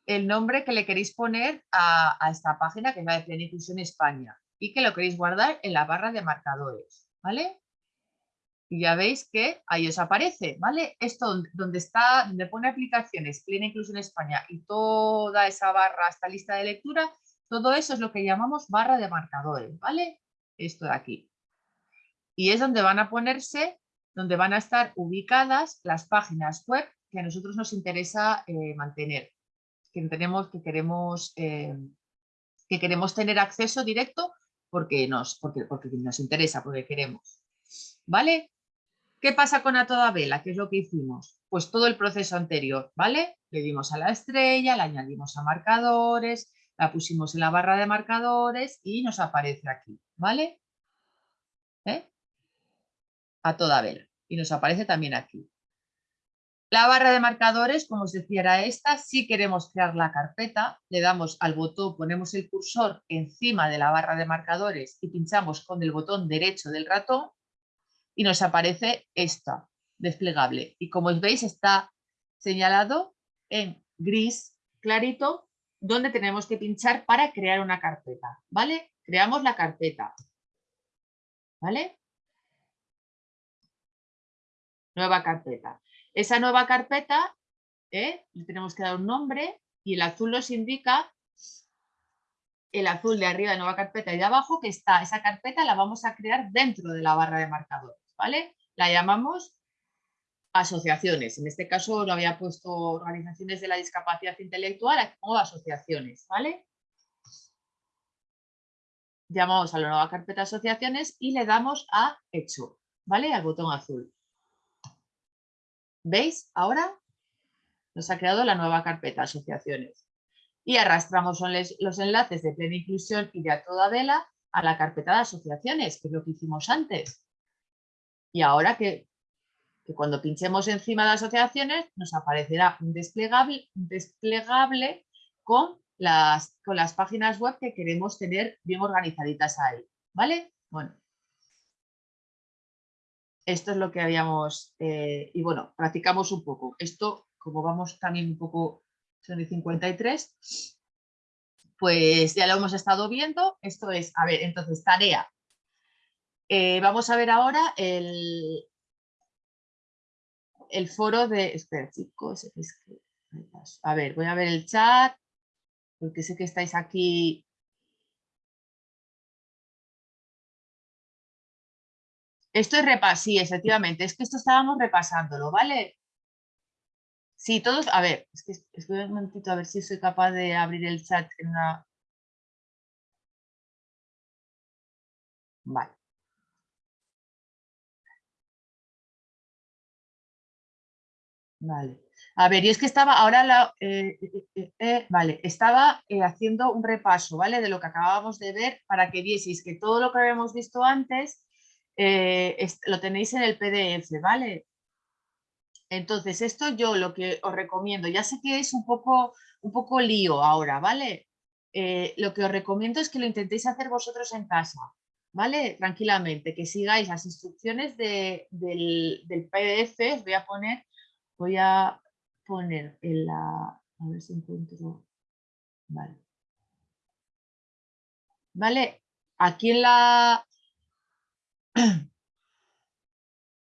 Speaker 1: el nombre que le queréis poner a, esta página que es la de Inclusión España y que lo queréis guardar en la barra de marcadores, ¿vale? Y ya veis que ahí os aparece, ¿vale? Esto donde está, donde pone aplicaciones, plena inclusión España y toda esa barra, esta lista de lectura, todo eso es lo que llamamos barra de marcadores, ¿vale? Esto de aquí. Y es donde van a ponerse, donde van a estar ubicadas las páginas web que a nosotros nos interesa eh, mantener, que tenemos, que queremos, eh, que queremos tener acceso directo porque nos, porque, porque nos interesa, porque queremos. ¿Vale? ¿Qué pasa con a toda vela? ¿Qué es lo que hicimos? Pues todo el proceso anterior, ¿vale? Le dimos a la estrella, la añadimos a marcadores, la pusimos en la barra de marcadores y nos aparece aquí, ¿vale? ¿Eh? a toda vela. Y nos aparece también aquí. La barra de marcadores, como os decía, era esta. Si queremos crear la carpeta, le damos al botón, ponemos el cursor encima de la barra de marcadores y pinchamos con el botón derecho del ratón y nos aparece esta, desplegable. Y como veis, está señalado en gris clarito donde tenemos que pinchar para crear una carpeta. ¿Vale? Creamos la carpeta. ¿Vale? Nueva carpeta. Esa nueva carpeta, ¿eh? le tenemos que dar un nombre y el azul nos indica, el azul de arriba de nueva carpeta y de abajo, que está esa carpeta la vamos a crear dentro de la barra de marcadores, ¿vale? La llamamos asociaciones. En este caso lo había puesto organizaciones de la discapacidad intelectual, aquí pongo asociaciones, ¿vale? Llamamos a la nueva carpeta asociaciones y le damos a hecho, ¿vale? Al botón azul. ¿Veis? Ahora nos ha creado la nueva carpeta asociaciones. Y arrastramos los enlaces de plena inclusión y de a toda vela a la carpeta de asociaciones, que es lo que hicimos antes. Y ahora que, cuando pinchemos encima de asociaciones nos aparecerá un desplegable, desplegable con, las, con las páginas web que queremos tener bien organizaditas ahí. ¿Vale? Bueno, esto es lo que habíamos, eh, y bueno, practicamos un poco. Esto, como vamos también un poco, son de 53, pues ya lo hemos estado viendo. Esto es, a ver, entonces, tarea. Eh, vamos a ver ahora el, el foro de, espera chicos, a ver, voy a ver el chat, porque sé que estáis aquí Esto es repas, sí, efectivamente, es que esto estábamos repasándolo, ¿vale? Sí, todos, a ver, es que estoy un momentito a ver si soy capaz de abrir el chat en una... Vale. Vale. A ver, y es que estaba ahora, la, eh, eh, eh, vale, estaba haciendo un repaso, ¿vale? De lo que acabábamos de ver para que vieseis que todo lo que habíamos visto antes eh, lo tenéis en el PDF, ¿vale? Entonces, esto yo lo que os recomiendo, ya sé que es un poco, un poco lío ahora, ¿vale? Eh, lo que os recomiendo es que lo intentéis hacer vosotros en casa, ¿vale? Tranquilamente, que sigáis las instrucciones del, del, PDF, os voy a poner, voy a poner en la, a ver si encuentro, vale. ¿Vale? Aquí en la,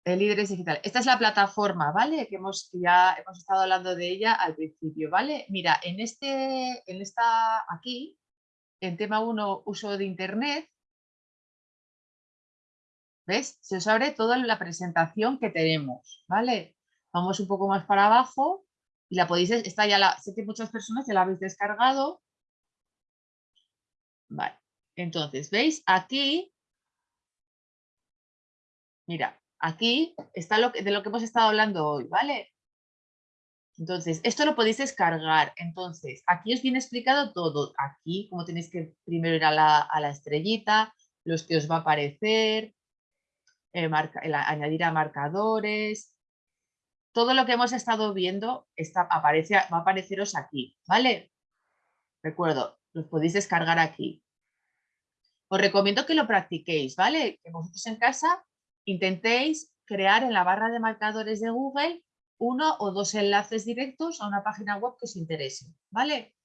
Speaker 1: el líderes digital. Esta es la plataforma, ¿vale? Que hemos, ya hemos estado hablando de ella al principio, ¿vale? Mira, en este, en esta, aquí, en tema 1, uso de internet, ¿ves? Se os abre toda la presentación que tenemos, ¿vale? Vamos un poco más para abajo y la podéis, está ya la, sé que muchas personas ya la habéis descargado. Vale, entonces, ¿veis? Aquí Mira, aquí está lo que, de lo que hemos estado hablando hoy, ¿vale? Entonces, esto lo podéis descargar. Entonces, aquí os viene explicado todo. Aquí, como tenéis que primero ir a la, estrellita, los que os va a aparecer, eh, añadir a marcadores. Todo lo que hemos estado viendo está, aparece, va a apareceros aquí, ¿vale? Recuerdo, los podéis descargar aquí. Os recomiendo que lo practiquéis, ¿vale? Que vosotros en casa intentéis crear en la barra de marcadores de Google uno o dos enlaces directos a una página web que os interese, ¿vale?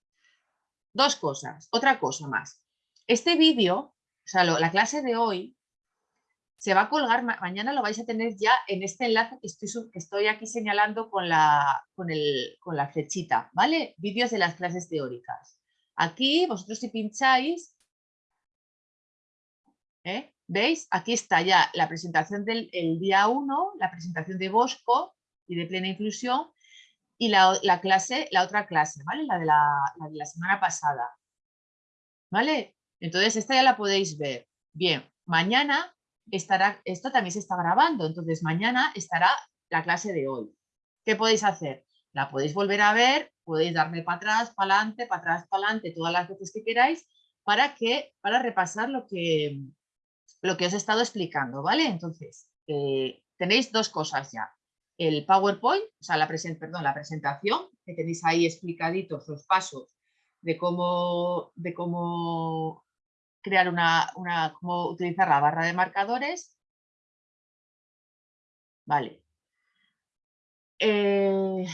Speaker 1: Dos cosas, otra cosa más. Este vídeo, o sea, la clase de hoy, se va a colgar, mañana lo vais a tener ya en este enlace que estoy, que estoy aquí señalando con la, con, el, con la flechita, ¿vale? Vídeos de las clases teóricas. Aquí, vosotros si pincháis, ¿eh? ¿Veis? Aquí está ya la presentación del día 1, la presentación de Bosco y de plena inclusión y la, clase, la otra clase, ¿vale? La de la, semana pasada. ¿Vale? Entonces esta ya la podéis ver. Bien, mañana estará, esto también se está grabando, entonces mañana estará la clase de hoy. ¿Qué podéis hacer? La podéis volver a ver, podéis darme para atrás, para adelante, para atrás, para adelante, todas las veces que queráis, para que, para repasar lo que, lo que os he estado explicando, ¿vale? Entonces, eh, tenéis dos cosas ya. El PowerPoint, o sea, la, perdón, la presentación, que tenéis ahí explicaditos los pasos de cómo, de cómo crear una, cómo utilizar la barra de marcadores. Vale. Eh,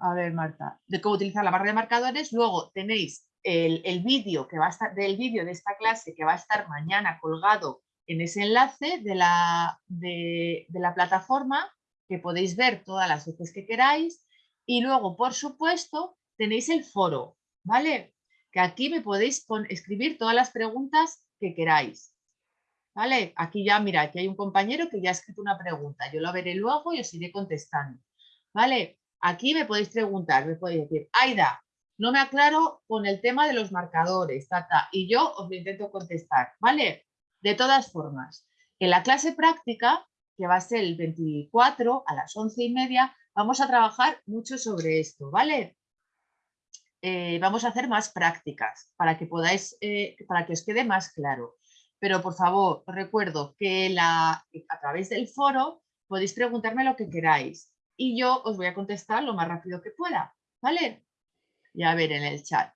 Speaker 1: a ver, Marta, de cómo utilizar la barra de marcadores. Luego tenéis el, vídeo que va a estar del vídeo de esta clase que va a estar mañana colgado en ese enlace de la, de, la plataforma que podéis ver todas las veces que queráis y luego por supuesto tenéis el foro, ¿vale? Que aquí me podéis escribir todas las preguntas que queráis. ¿Vale? Aquí ya, mira, aquí hay un compañero que ya ha escrito una pregunta. Yo lo veré luego y os iré contestando. ¿Vale? Aquí me podéis preguntar, me podéis decir, Aida, no me aclaro con el tema de los marcadores, tata, y yo os lo intento contestar, ¿vale? De todas formas, en la clase práctica, que va a ser el 24 a las 11 y media, vamos a trabajar mucho sobre esto, ¿vale? Eh, vamos a hacer más prácticas para que podáis, eh, para que os quede más claro. Pero por favor, recuerdo que la, a través del foro podéis preguntarme lo que queráis y yo os voy a contestar lo más rápido que pueda, ¿vale? y a ver en el chat.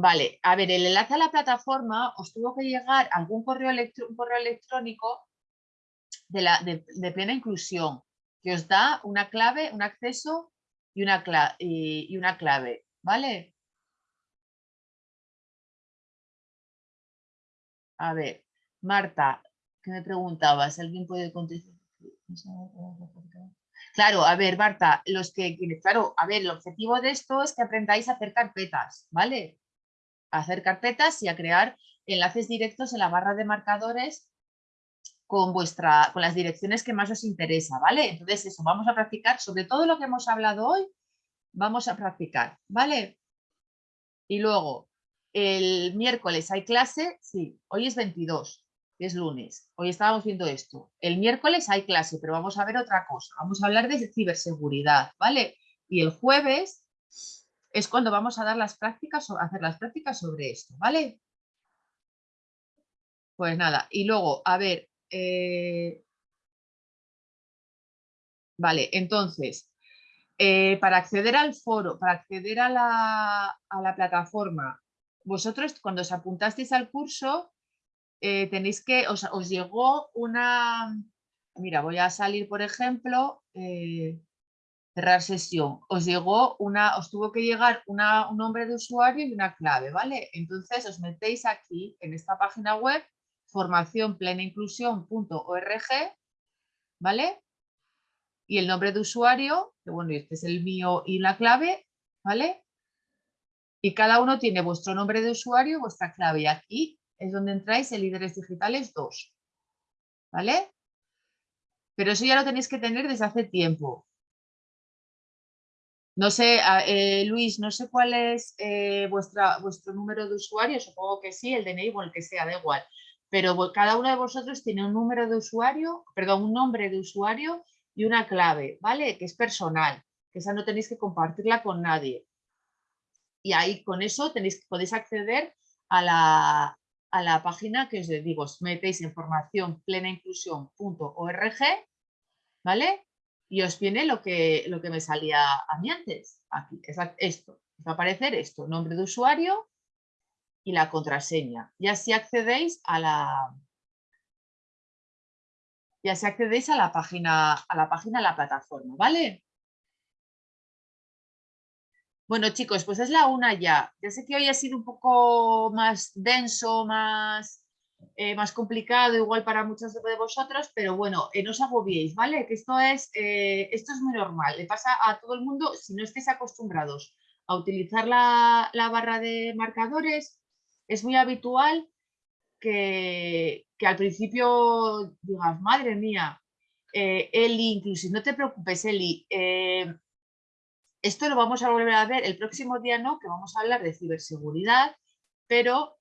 Speaker 1: Vale, a ver, el enlace a la plataforma os tuvo que llegar algún correo, correo electrónico de, la, de, plena inclusión que os da una clave, un acceso y una, clave, y, una clave, ¿vale? A ver, Marta, que me preguntabas, ¿alguien puede contestar? Claro, a ver, Marta, los que, claro, a ver, el objetivo de esto es que aprendáis a hacer carpetas, ¿vale? A hacer carpetas y a crear enlaces directos en la barra de marcadores con, vuestra, con las direcciones que más os interesa, ¿vale? Entonces eso, vamos a practicar sobre todo lo que hemos hablado hoy, vamos a practicar, ¿vale? Y luego, el miércoles hay clase, sí, hoy es 22, es lunes. Hoy estábamos viendo esto. El miércoles hay clase, pero vamos a ver otra cosa. Vamos a hablar de ciberseguridad, ¿vale? Y el jueves es cuando vamos a dar las prácticas, hacer las prácticas sobre esto, ¿vale? Pues nada, y luego, a ver, eh, vale, entonces, eh, para acceder al foro, para acceder a la, a la plataforma, vosotros cuando os apuntasteis al curso, eh, tenéis que, os, llegó una, mira, voy a salir, por ejemplo, cerrar sesión, os llegó una, os tuvo que llegar una, un nombre de usuario y una clave, ¿vale? Entonces os metéis aquí en esta página web, formaciónplenainclusión.org, ¿vale? Y el nombre de usuario, que bueno, este es el mío y la clave, ¿vale? Y cada uno tiene vuestro nombre de usuario y vuestra clave. Y aquí es donde entráis en Líderes Digitales 2. ¿Vale? Pero eso ya lo tenéis que tener desde hace tiempo. No sé, eh, Luis, no sé cuál es eh, vuestro número de usuario, supongo que sí, el DNI o el que sea, da igual. Pero cada uno de vosotros tiene un número de usuario, perdón, un nombre de usuario y una clave, ¿vale? Que es personal, que esa no tenéis que compartirla con nadie. Y ahí con eso tenéis, podéis acceder a la, a la página que os digo, os metéis en formación plenainclusión.org, ¿vale? Y os viene lo que, lo que me salía a mí antes, aquí, esto, va a aparecer esto, nombre de usuario y la contraseña. Y así accedéis a la, y así accedéis a la página, a la página, a la plataforma, ¿vale? Bueno, chicos, pues es la una ya. Ya sé que hoy ha sido un poco más denso, más, eh, más complicado, igual para muchos de vosotros, pero bueno, eh, no os agobiéis, ¿vale? Que esto es, eh, esto es muy normal, le pasa a todo el mundo si no estáis acostumbrados a utilizar la, barra de marcadores, es muy habitual que, que al principio digas, madre mía, Eli, inclusive, no te preocupes, Eli, esto lo vamos a volver a ver el próximo día, no, que vamos a hablar de ciberseguridad, pero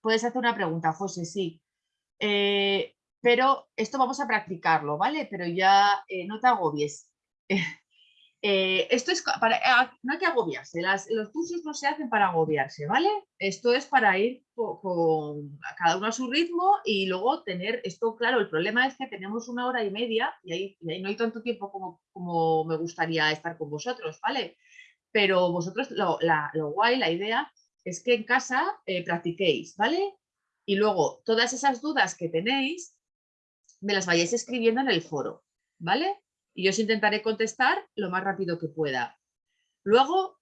Speaker 1: puedes hacer una pregunta, José, sí. Eh, pero esto vamos a practicarlo, ¿vale? Pero ya eh, no te agobies. Eh, esto es para, ah, no hay que agobiarse, los cursos no se hacen para agobiarse, ¿vale? Esto es para ir con, cada uno a su ritmo y luego tener esto claro. El problema es que tenemos una hora y media y ahí, no hay tanto tiempo como, como, me gustaría estar con vosotros, ¿vale? Pero vosotros, lo, guay, la idea es que en casa eh, practiquéis, ¿vale? Y luego todas esas dudas que tenéis me las vayáis escribiendo en el foro, ¿vale? y yo os intentaré contestar lo más rápido que pueda. Luego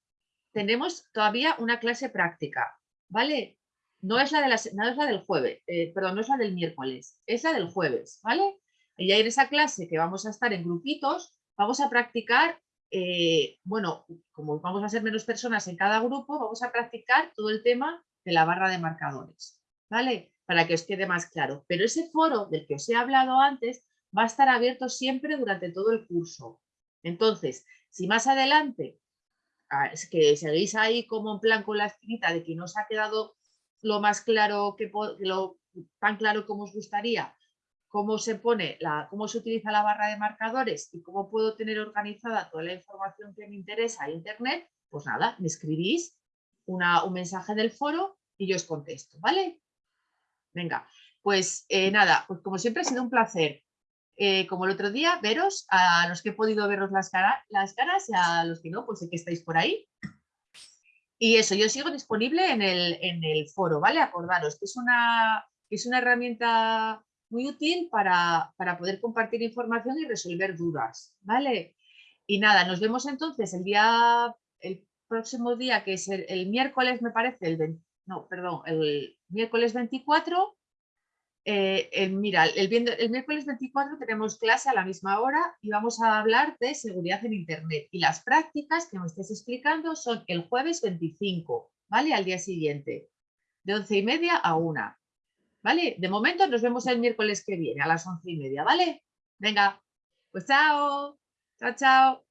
Speaker 1: tenemos todavía una clase práctica, ¿vale? No es la, de la, no es la del jueves, eh, perdón, no es la del miércoles, es la del jueves, ¿vale? Y ahí en esa clase que vamos a estar en grupitos, vamos a practicar, eh, bueno, como vamos a ser menos personas en cada grupo, vamos a practicar todo el tema de la barra de marcadores, ¿vale? Para que os quede más claro. Pero ese foro del que os he hablado antes va a estar abierto siempre durante todo el curso. Entonces, si más adelante ah, es que seguís ahí como en plan con la escrita de que no os ha quedado lo más claro que lo tan claro como os gustaría, cómo se pone cómo se utiliza la barra de marcadores y cómo puedo tener organizada toda la información que me interesa a internet, pues nada, me escribís un mensaje del foro y yo os contesto, ¿vale? Venga, pues eh, nada, pues como siempre ha sido un placer. Eh, como el otro día, veros, a los que he podido veros las, las caras y a los que no, pues sé que estáis por ahí. Y eso, yo sigo disponible en el, en el foro, ¿vale? Acordaros que es una, es una herramienta muy útil para, para, poder compartir información y resolver dudas, ¿vale? Y nada, nos vemos entonces el día, el próximo día, que es el, miércoles, me parece, el, no, perdón, el miércoles 24, eh, mira, el, miércoles 24 tenemos clase a la misma hora y vamos a hablar de seguridad en Internet. Y las prácticas que me estés explicando son el jueves 25, ¿vale? Al día siguiente, de 11 y media a 1. ¿Vale? De momento nos vemos el miércoles que viene a las 11 y media, ¿vale? Venga, pues chao, chao, chao.